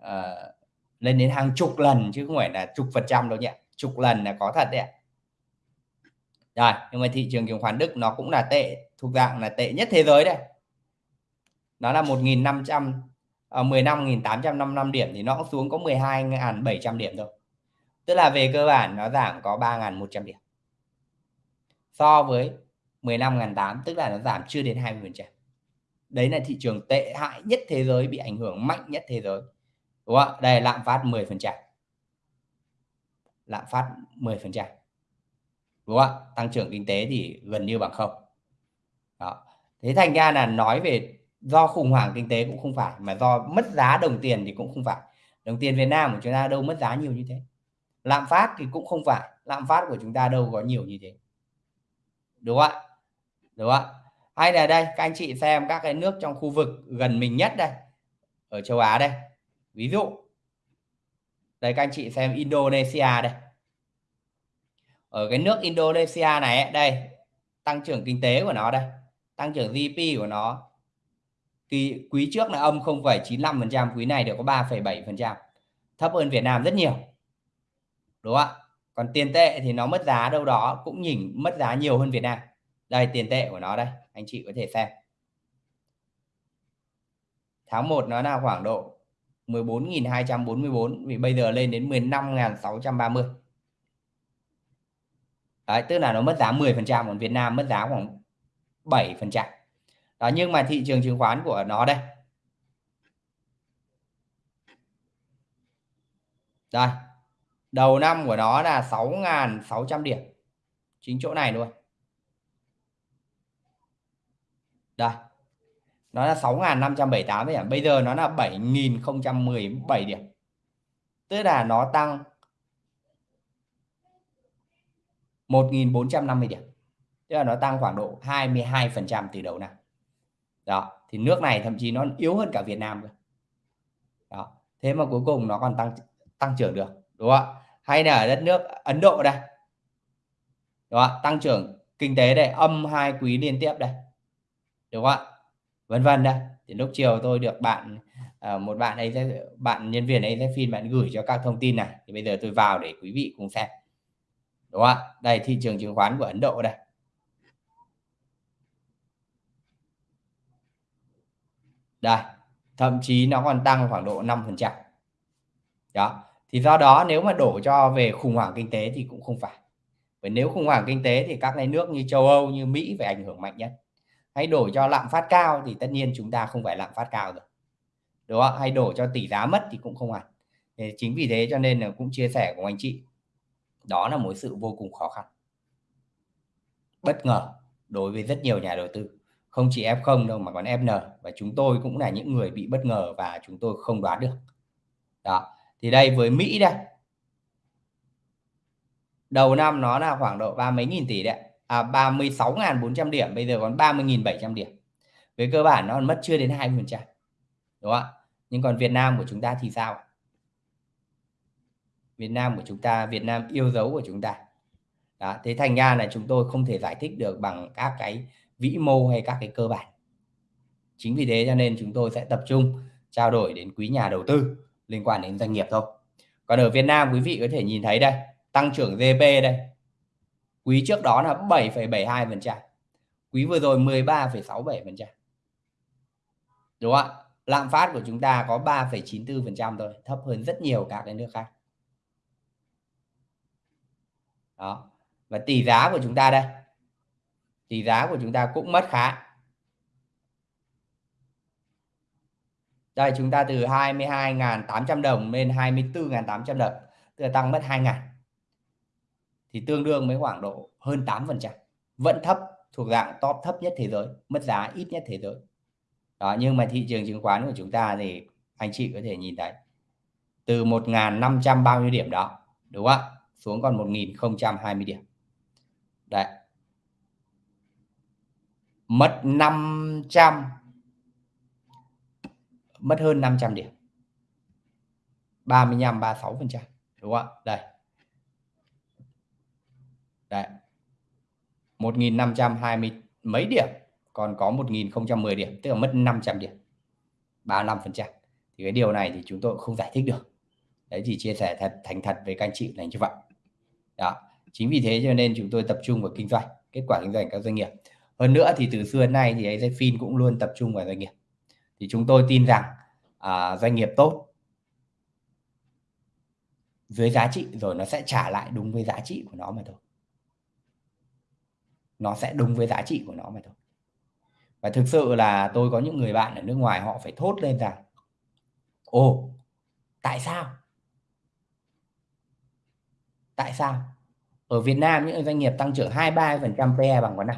uh, lên đến hàng chục lần chứ không phải là chục phần trăm đâu nhỉ. Chục lần là có thật đấy ạ. Rồi, nhưng mà thị trường chứng khoán Đức nó cũng là tệ, thuộc dạng là tệ nhất thế giới đây. Nó là 1.500 15.855 ờ, điểm thì nó cũng xuống có 12.700 điểm thôi. Tức là về cơ bản nó giảm có 3.100 điểm. So với 15.800 tức là nó giảm chưa đến 20%. Đấy là thị trường tệ hại nhất thế giới bị ảnh hưởng mạnh nhất thế giới. Đúng không? Đây lạm phát 10%. Lạm phát 10%. Đúng không? Tăng trưởng kinh tế thì gần như bằng không. Đó. Thế thành ra là nói về do khủng hoảng kinh tế cũng không phải mà do mất giá đồng tiền thì cũng không phải. Đồng tiền Việt Nam của chúng ta đâu mất giá nhiều như thế. Lạm phát thì cũng không phải, lạm phát của chúng ta đâu có nhiều như thế. Đúng không ạ? Đúng không ạ? Hay là đây các anh chị xem các cái nước trong khu vực gần mình nhất đây ở châu Á đây. Ví dụ đây các anh chị xem Indonesia đây. Ở cái nước Indonesia này đây tăng trưởng kinh tế của nó đây tăng trưởng GDP của nó kỳ quý trước là âm 0,95% quý này được có 3,7% thấp hơn Việt Nam rất nhiều. Đúng không ạ? Còn tiền tệ thì nó mất giá đâu đó cũng nhìn mất giá nhiều hơn Việt Nam. Đây tiền tệ của nó đây anh chị có thể xem. Tháng 1 nó là khoảng độ 14.244 vì bây giờ lên đến 15.630 Đấy, tức là nó mất giá 10% còn Việt Nam mất giá khoảng 7%. Đó nhưng mà thị trường chứng khoán của nó đây. Đây. Đầu năm của nó là 6.600 điểm. Chính chỗ này luôn. Đây. Nó là 6.578 điểm. Bây giờ nó là 7.017 điểm. Tức là nó tăng 1.450 điểm. Tức là nó tăng khoảng độ 22% từ đầu năm. Đó, thì nước này thậm chí nó yếu hơn cả Việt Nam cơ. Đó, thế mà cuối cùng nó còn tăng tăng trưởng được, đúng không ạ? Hay là ở đất nước Ấn Độ đây. Đúng không ạ? Tăng trưởng kinh tế đây, âm hai quý liên tiếp đây. Đúng không ạ? Vân vân đó thì lúc chiều tôi được bạn ờ, một bạn ấy bạn nhân viên ấy phim bạn gửi cho các thông tin này. Thì bây giờ tôi vào để quý vị cùng xem. Đúng không ạ? Đây, thị trường chứng khoán của Ấn Độ đây. Đây, thậm chí nó còn tăng khoảng độ 5 phần trăm. Đó. Thì do đó nếu mà đổ cho về khủng hoảng kinh tế thì cũng không phải. Bởi nếu khủng hoảng kinh tế thì các cái nước như châu Âu, như Mỹ phải ảnh hưởng mạnh nhất hay đổi cho lạm phát cao thì tất nhiên chúng ta không phải lạm phát cao rồi. Đúng không? Hay đổi cho tỷ giá mất thì cũng không hẳn. Chính vì thế cho nên là cũng chia sẻ của anh chị. Đó là một sự vô cùng khó khăn. Bất ngờ đối với rất nhiều nhà đầu tư. Không chỉ F0 đâu mà còn FN và chúng tôi cũng là những người bị bất ngờ và chúng tôi không đoán được. Đó. Thì đây, với Mỹ đây. Đầu năm nó là khoảng độ ba mấy nghìn tỷ đấy à 36.400 điểm bây giờ còn 30.700 điểm. Về cơ bản nó còn mất chưa đến 20 phần trăm đúng không ạ? Nhưng còn Việt Nam của chúng ta thì sao Việt Nam của chúng ta Việt Nam yêu dấu của chúng ta. Đó, thế thành ra là chúng tôi không thể giải thích được bằng các cái vĩ mô hay các cái cơ bản. Chính vì thế cho nên chúng tôi sẽ tập trung trao đổi đến quý nhà đầu tư liên quan đến doanh nghiệp thôi. Còn ở Việt Nam quý vị có thể nhìn thấy đây tăng trưởng GDP đây quý trước đó là 7,72%. quý vừa rồi 13,67%. đúng không ạ lạm phát của chúng ta có 3,94% thôi thấp hơn rất nhiều các cái nước khác đó và tỷ giá của chúng ta đây tỷ giá của chúng ta cũng mất khá Đây chúng ta từ 22.800 đồng lên 24.800 đồng, tức là tăng mất 2.000. Thì tương đương với khoảng độ hơn 8%. Vẫn thấp, thuộc dạng top thấp nhất thế giới, mất giá ít nhất thế giới. Đó, nhưng mà thị trường chứng khoán của chúng ta thì anh chị có thể nhìn thấy từ 1.500 bao nhiêu điểm đó, đúng không ạ? Xuống còn 1.020 điểm. Đấy. Mất 500 mất hơn 500 điểm 35 36%, đúng không ạ đây Đấy. 1520 mấy điểm còn có 1010 điểm tức là mất 500 điểm 35 phần trăm. Thì cái điều này thì chúng tôi không giải thích được. Đấy thì chia sẻ thật thành thật với các anh chị là như vậy. Đó. Chính vì thế cho nên chúng tôi tập trung vào kinh doanh kết quả kinh doanh các doanh nghiệp. Hơn nữa thì từ xưa đến nay thì AZFIN cũng luôn tập trung vào doanh nghiệp. Thì chúng tôi tin rằng à, doanh nghiệp tốt dưới giá trị rồi nó sẽ trả lại đúng với giá trị của nó mà thôi nó sẽ đúng với giá trị của nó mà thôi. Và thực sự là tôi có những người bạn ở nước ngoài họ phải thốt lên rằng ồ tại sao? Tại sao? Ở Việt Nam những doanh nghiệp tăng trưởng 23% PE bằng con này,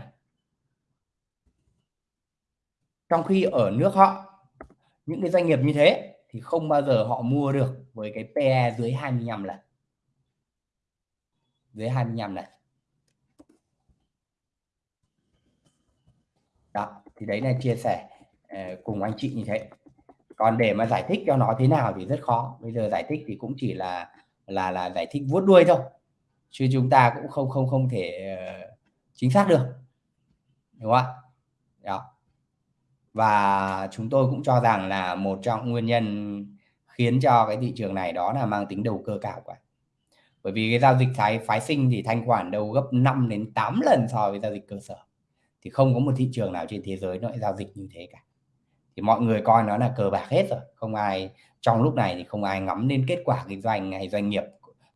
trong khi ở nước họ những cái doanh nghiệp như thế thì không bao giờ họ mua được với cái PE dưới 25 lần. Dưới 25 lần. Đó, thì đấy là chia sẻ ờ, cùng anh chị như thế. Còn để mà giải thích cho nó thế nào thì rất khó. Bây giờ giải thích thì cũng chỉ là là là giải thích vuốt đuôi thôi. Chứ chúng ta cũng không không không thể ờ, chính xác được. Đúng không ạ? Đó. Và chúng tôi cũng cho rằng là một trong nguyên nhân khiến cho cái thị trường này đó là mang tính đầu cơ cao quá. Bởi vì cái giao dịch thái, phái sinh thì thanh khoản đâu gấp 5 đến 8 lần so với giao dịch cơ sở thì không có một thị trường nào trên thế giới nó lại giao dịch như thế cả. Thì mọi người coi nó là cờ bạc hết rồi. Không ai trong lúc này thì không ai ngắm đến kết quả kinh doanh hay doanh nghiệp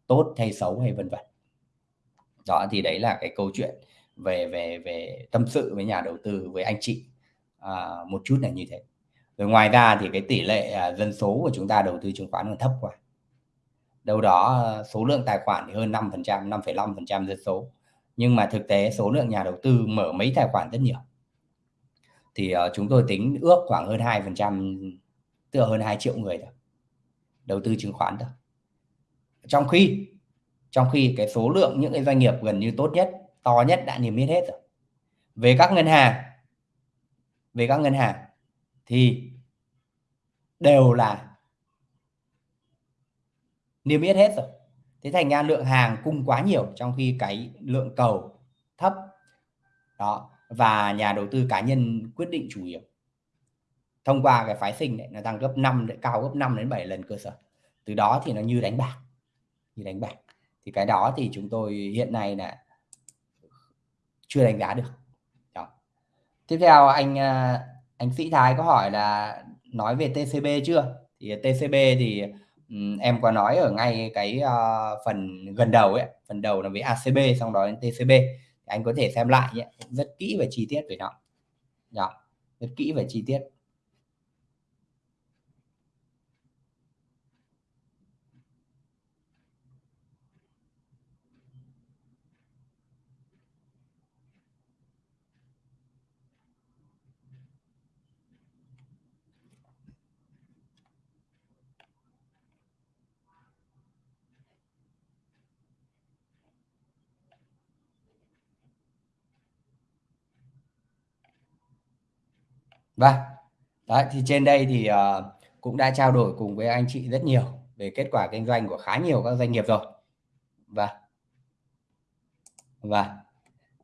tốt hay xấu hay vân vân. Đó thì đấy là cái câu chuyện về về về tâm sự với nhà đầu tư với anh chị à, một chút là như thế. Rồi ngoài ra thì cái tỷ lệ à, dân số của chúng ta đầu tư chứng khoán còn thấp quá. Đâu đó à, số lượng tài khoản thì hơn 5 phần trăm 5,5 phần trăm dân số nhưng mà thực tế số lượng nhà đầu tư mở mấy tài khoản rất nhiều. Thì uh, chúng tôi tính ước khoảng hơn 2 phần trăm tức là hơn 2 triệu người thôi đầu tư chứng khoán thôi. Trong khi trong khi cái số lượng những cái doanh nghiệp gần như tốt nhất to nhất đã niêm yết hết rồi. Về các ngân hàng về các ngân hàng thì đều là niêm yết hết rồi thế thành ra lượng hàng cung quá nhiều trong khi cái lượng cầu thấp. Đó, và nhà đầu tư cá nhân quyết định chủ yếu. Thông qua cái phái sinh này, nó tăng gấp 5 cao gấp 5 đến 7 lần cơ sở. Từ đó thì nó như đánh bạc, như đánh bạc. Thì cái đó thì chúng tôi hiện nay là chưa đánh giá được. Đó. tiếp theo, anh à, anh Sĩ Thái có hỏi là nói về TCB chưa? Thì TCB thì em có nói ở ngay cái uh, phần gần đầu ấy phần đầu là với ACB xong đó đến TCB anh có thể xem lại nhé rất kỹ và chi tiết về nó. Đó rất kỹ và chi tiết. Vâng, đấy thì trên đây thì uh, cũng đã trao đổi cùng với anh chị rất nhiều về kết quả kinh doanh của khá nhiều các doanh nghiệp rồi. Vâng. Vâng.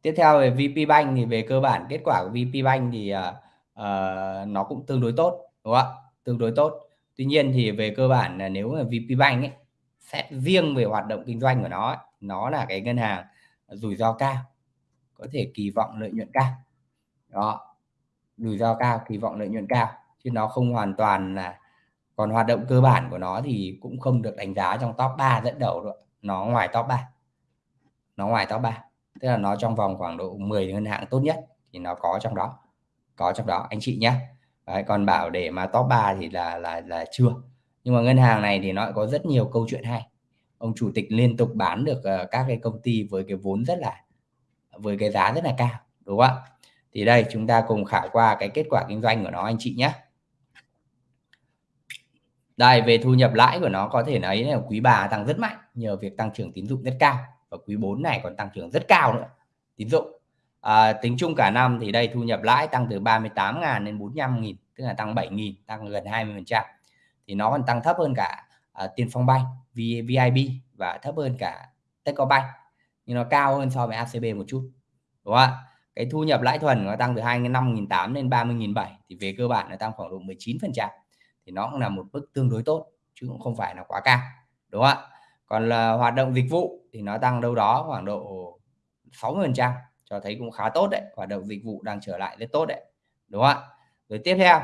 Tiếp theo về VP Bank thì về cơ bản kết quả của VP Bank thì uh, uh, nó cũng tương đối tốt, đúng không ạ? Tương đối tốt. Tuy nhiên thì về cơ bản là nếu mà VP Bank ấy xét riêng về hoạt động kinh doanh của nó, nó là cái ngân hàng rủi ro cao, có thể kỳ vọng lợi nhuận cao. Đó, rủi ro cao kỳ vọng lợi nhuận cao chứ nó không hoàn toàn là còn hoạt động cơ bản của nó thì cũng không được đánh giá trong top 3 dẫn đầu rồi nó ngoài top 3 nó ngoài top 3 tức là nó trong vòng khoảng độ 10 ngân hàng tốt nhất thì nó có trong đó có trong đó anh chị nhé Đấy, còn bảo để mà top 3 thì là là là chưa. Nhưng mà ngân hàng này thì nó có rất nhiều câu chuyện hay. Ông chủ tịch liên tục bán được, ờ, các cái công ty với cái vốn rất là với cái giá rất là cao, đúng không ạ? Thì đây chúng ta cùng khảo qua cái kết quả kinh doanh của nó anh chị nhé. Đây, về thu nhập lãi của nó có thể nói là quý bà tăng rất mạnh nhờ việc tăng trưởng tín dụng rất cao và quý 4 này còn tăng trưởng rất cao nữa, tín dụng. À, tính chung cả năm thì đây thu nhập lãi tăng từ 38.000 đến 45.000, tức là tăng 7.000, tăng gần 20%. Thì nó còn tăng thấp hơn cả à, Tiền Phong Bank, VIB và thấp hơn cả Techcombank. Nhưng nó cao hơn so với ACB một chút. Đúng không ạ? Cái thu nhập lãi thuần nó tăng từ 25.800 lên 30.700 thì về cơ bản nó tăng khoảng độ 19% thì nó cũng là một mức tương đối tốt chứ cũng không phải là quá cao đúng không ạ? Còn là hoạt động dịch vụ thì nó tăng đâu đó khoảng độ 60% cho thấy cũng khá tốt đấy hoạt động dịch vụ đang trở lại rất tốt đấy đúng không ạ? Rồi tiếp theo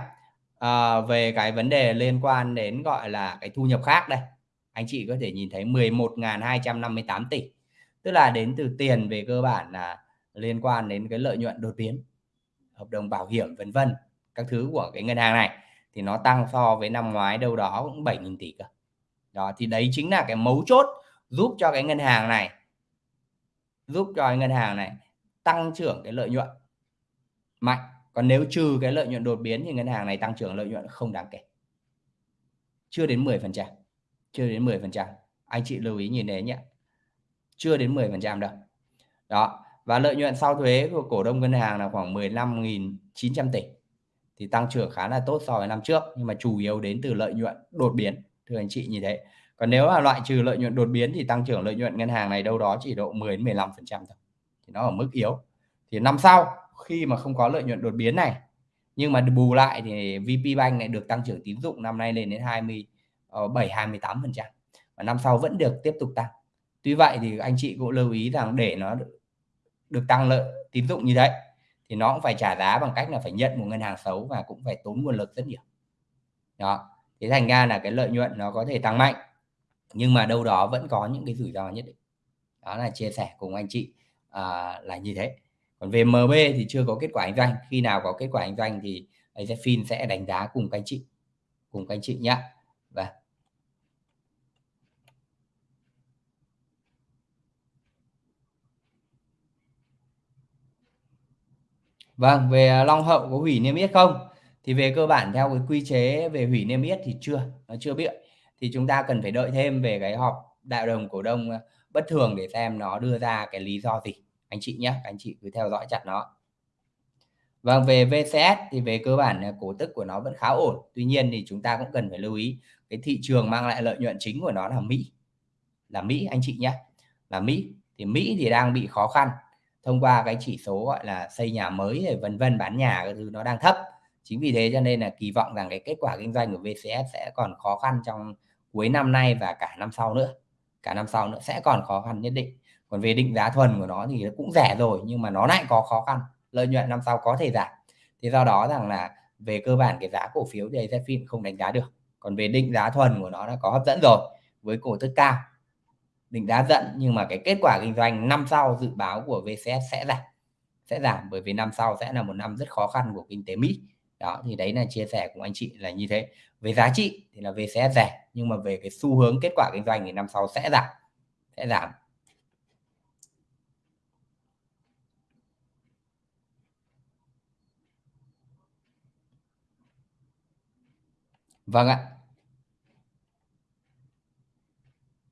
à, về cái vấn đề liên quan đến gọi là cái thu nhập khác đây. Anh chị có thể nhìn thấy 11.258 tỷ tức là đến từ tiền về cơ bản là liên quan đến cái lợi nhuận đột biến, hợp đồng bảo hiểm, vân vân, các thứ của cái ngân hàng này, thì nó tăng so với năm ngoái đâu đó cũng 7.000 tỷ cơ. Đó, thì đấy chính là cái mấu chốt giúp cho cái ngân hàng này, giúp cho cái ngân hàng này tăng trưởng cái lợi nhuận mạnh. Còn nếu trừ cái lợi nhuận đột biến thì ngân hàng này tăng trưởng lợi nhuận không đáng kể. Chưa đến 10%. Chưa đến 10%. Anh chị lưu ý nhìn đấy nhé. Chưa đến 10% đâu. Đó. Và lợi nhuận sau thuế của cổ đông ngân hàng là khoảng 15.900 tỷ. Thì tăng trưởng khá là tốt so với năm trước, nhưng mà chủ yếu đến từ lợi nhuận đột biến, thưa anh chị như thế còn nếu là loại trừ lợi nhuận đột biến thì tăng trưởng lợi nhuận ngân hàng này đâu đó chỉ độ 10 đến 15 phần trăm thôi, thì nó ở mức yếu. Thì năm sau, khi mà không có lợi nhuận đột biến này, nhưng mà bù lại thì VP Bank này được tăng trưởng tín dụng năm nay lên đến 27 28 ờ, phần trăm, và năm sau vẫn được tiếp tục tăng. Tuy vậy thì anh chị cũng lưu ý rằng để nó được tăng lợi tín dụng như đấy thì nó cũng phải trả giá bằng cách là phải nhận một ngân hàng xấu và cũng phải tốn nguồn lực rất nhiều. Đó thế thành ra là cái lợi nhuận nó có thể tăng mạnh nhưng mà đâu đó vẫn có những cái rủi ro nhất định. Đó là chia sẻ cùng anh chị à, là như thế. Còn về MB thì chưa có kết quả kinh doanh khi nào có kết quả kinh doanh thì AZFIN sẽ đánh giá cùng các anh chị cùng các anh chị nhé và vâng. Vâng. Về Long Hậu có hủy niêm yết không? Thì về cơ bản theo cái quy chế về hủy niêm yết thì chưa, nó chưa biết. Thì chúng ta cần phải đợi thêm về cái họp đại đồng cổ đông ờ, bất thường để xem nó đưa ra cái lý do gì. Anh chị nhé, anh chị cứ theo dõi chặt nó. Vâng, về VCS thì về cơ bản cổ tức của nó vẫn khá ổn. Tuy nhiên thì chúng ta cũng cần phải lưu ý cái thị trường mang lại lợi nhuận chính của nó là Mỹ. Là Mỹ anh chị nhé. Là Mỹ. Thì Mỹ thì đang bị khó khăn thông qua cái chỉ số, gọi là, xây nhà mới rồi vân vân bán nhà cái thứ nó đang thấp. Chính vì thế cho nên là kỳ vọng rằng cái kết quả kinh doanh của VCS sẽ còn khó khăn trong cuối năm nay và cả năm sau nữa. Cả năm sau nữa sẽ còn khó khăn nhất định. Còn về định giá thuần của nó thì nó cũng rẻ rồi, nhưng mà nó lại có khó khăn. Lợi nhuận năm sau có thể giảm. Thì do đó rằng là về cơ bản cái giá cổ phiếu thì AZFIN không đánh giá được. Còn về định giá thuần của nó đã có hấp dẫn rồi, với cổ tức cao định giá dẫn nhưng mà cái kết quả kinh doanh năm sau dự báo của VCS sẽ giảm. Sẽ giảm bởi vì năm sau sẽ là một năm rất khó khăn của kinh tế Mỹ. Đó, thì đấy là chia sẻ của anh chị là như thế. Về giá trị thì là VCS rẻ, nhưng mà về cái xu hướng kết quả kinh doanh thì năm sau sẽ giảm. Sẽ giảm. Vâng ạ.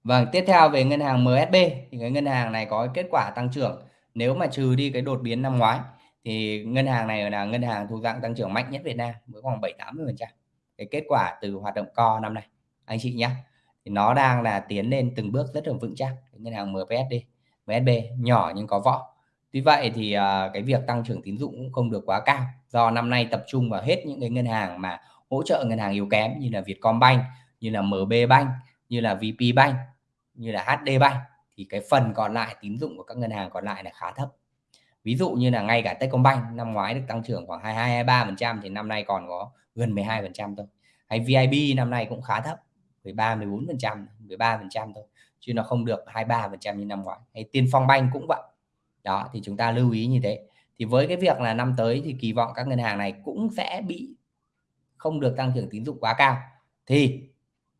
Vâng, tiếp theo về ngân hàng MSB thì cái ngân hàng này có kết quả tăng trưởng nếu mà trừ đi cái đột biến năm ngoái thì ngân hàng này là ngân hàng thuộc dạng tăng trưởng mạnh nhất Việt Nam với khoảng 7 80%. Cái kết quả từ hoạt động co năm nay anh chị nhé. Thì nó đang là tiến lên từng bước rất là vững chắc ngân hàng MPSD, MSB nhỏ nhưng có võ. Tuy vậy thì uh, cái việc tăng trưởng tín dụng cũng không được quá cao do năm nay tập trung vào hết những cái ngân hàng mà hỗ trợ ngân hàng yếu kém như là Vietcombank, như là MB Bank, như là VP Bank như là HD Bank thì cái phần còn lại tín dụng của các ngân hàng còn lại là khá thấp. Ví dụ như là ngay cả Techcombank năm ngoái được tăng trưởng khoảng 22, 23% thì năm nay còn có gần 12% thôi. Hay VIB năm nay cũng khá thấp 13, 14% 13% thôi chứ nó không được 23% như năm ngoái. Hay Tiên Phong Bank cũng vậy. Đó thì chúng ta lưu ý như thế. Thì với cái việc là năm tới thì kỳ vọng các ngân hàng này cũng sẽ bị không được tăng trưởng tín dụng quá cao. Thì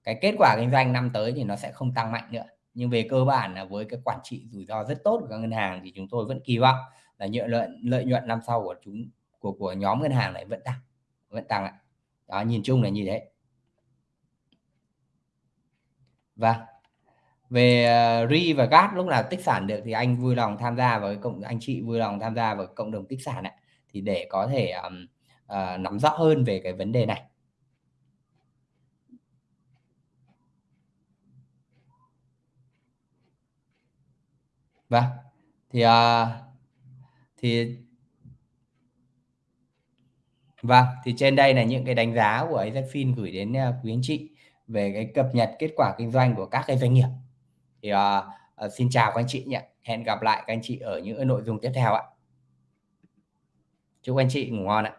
cái kết quả kinh doanh năm tới thì nó sẽ không tăng mạnh nữa. Nhưng về cơ bản là với cái quản trị rủi ro rất tốt của các ngân hàng thì chúng tôi vẫn kỳ vọng là lợi nhuận lợi nhuận năm sau của chúng của của nhóm ngân hàng này vẫn tăng, vẫn tăng ạ. Đó, nhìn chung là như thế. Vâng. Ờ, và Về, RI và gas lúc nào tích sản được thì anh vui lòng tham gia với cộng anh chị vui lòng tham gia vào cộng đồng tích sản ạ, thì để có thể, um, uh, nắm rõ hơn về cái vấn đề này. Vâng, thì, à, thì Vâng, thì trên đây là những cái đánh giá của AZFIN gửi đến, à, quý anh chị về cái cập nhật kết quả kinh doanh của các cái doanh nghiệp. Thì, à, à xin chào các anh chị nhé. Hẹn gặp lại các anh chị ở những nội dung tiếp theo ạ. Chúc anh chị ngủ ngon ạ.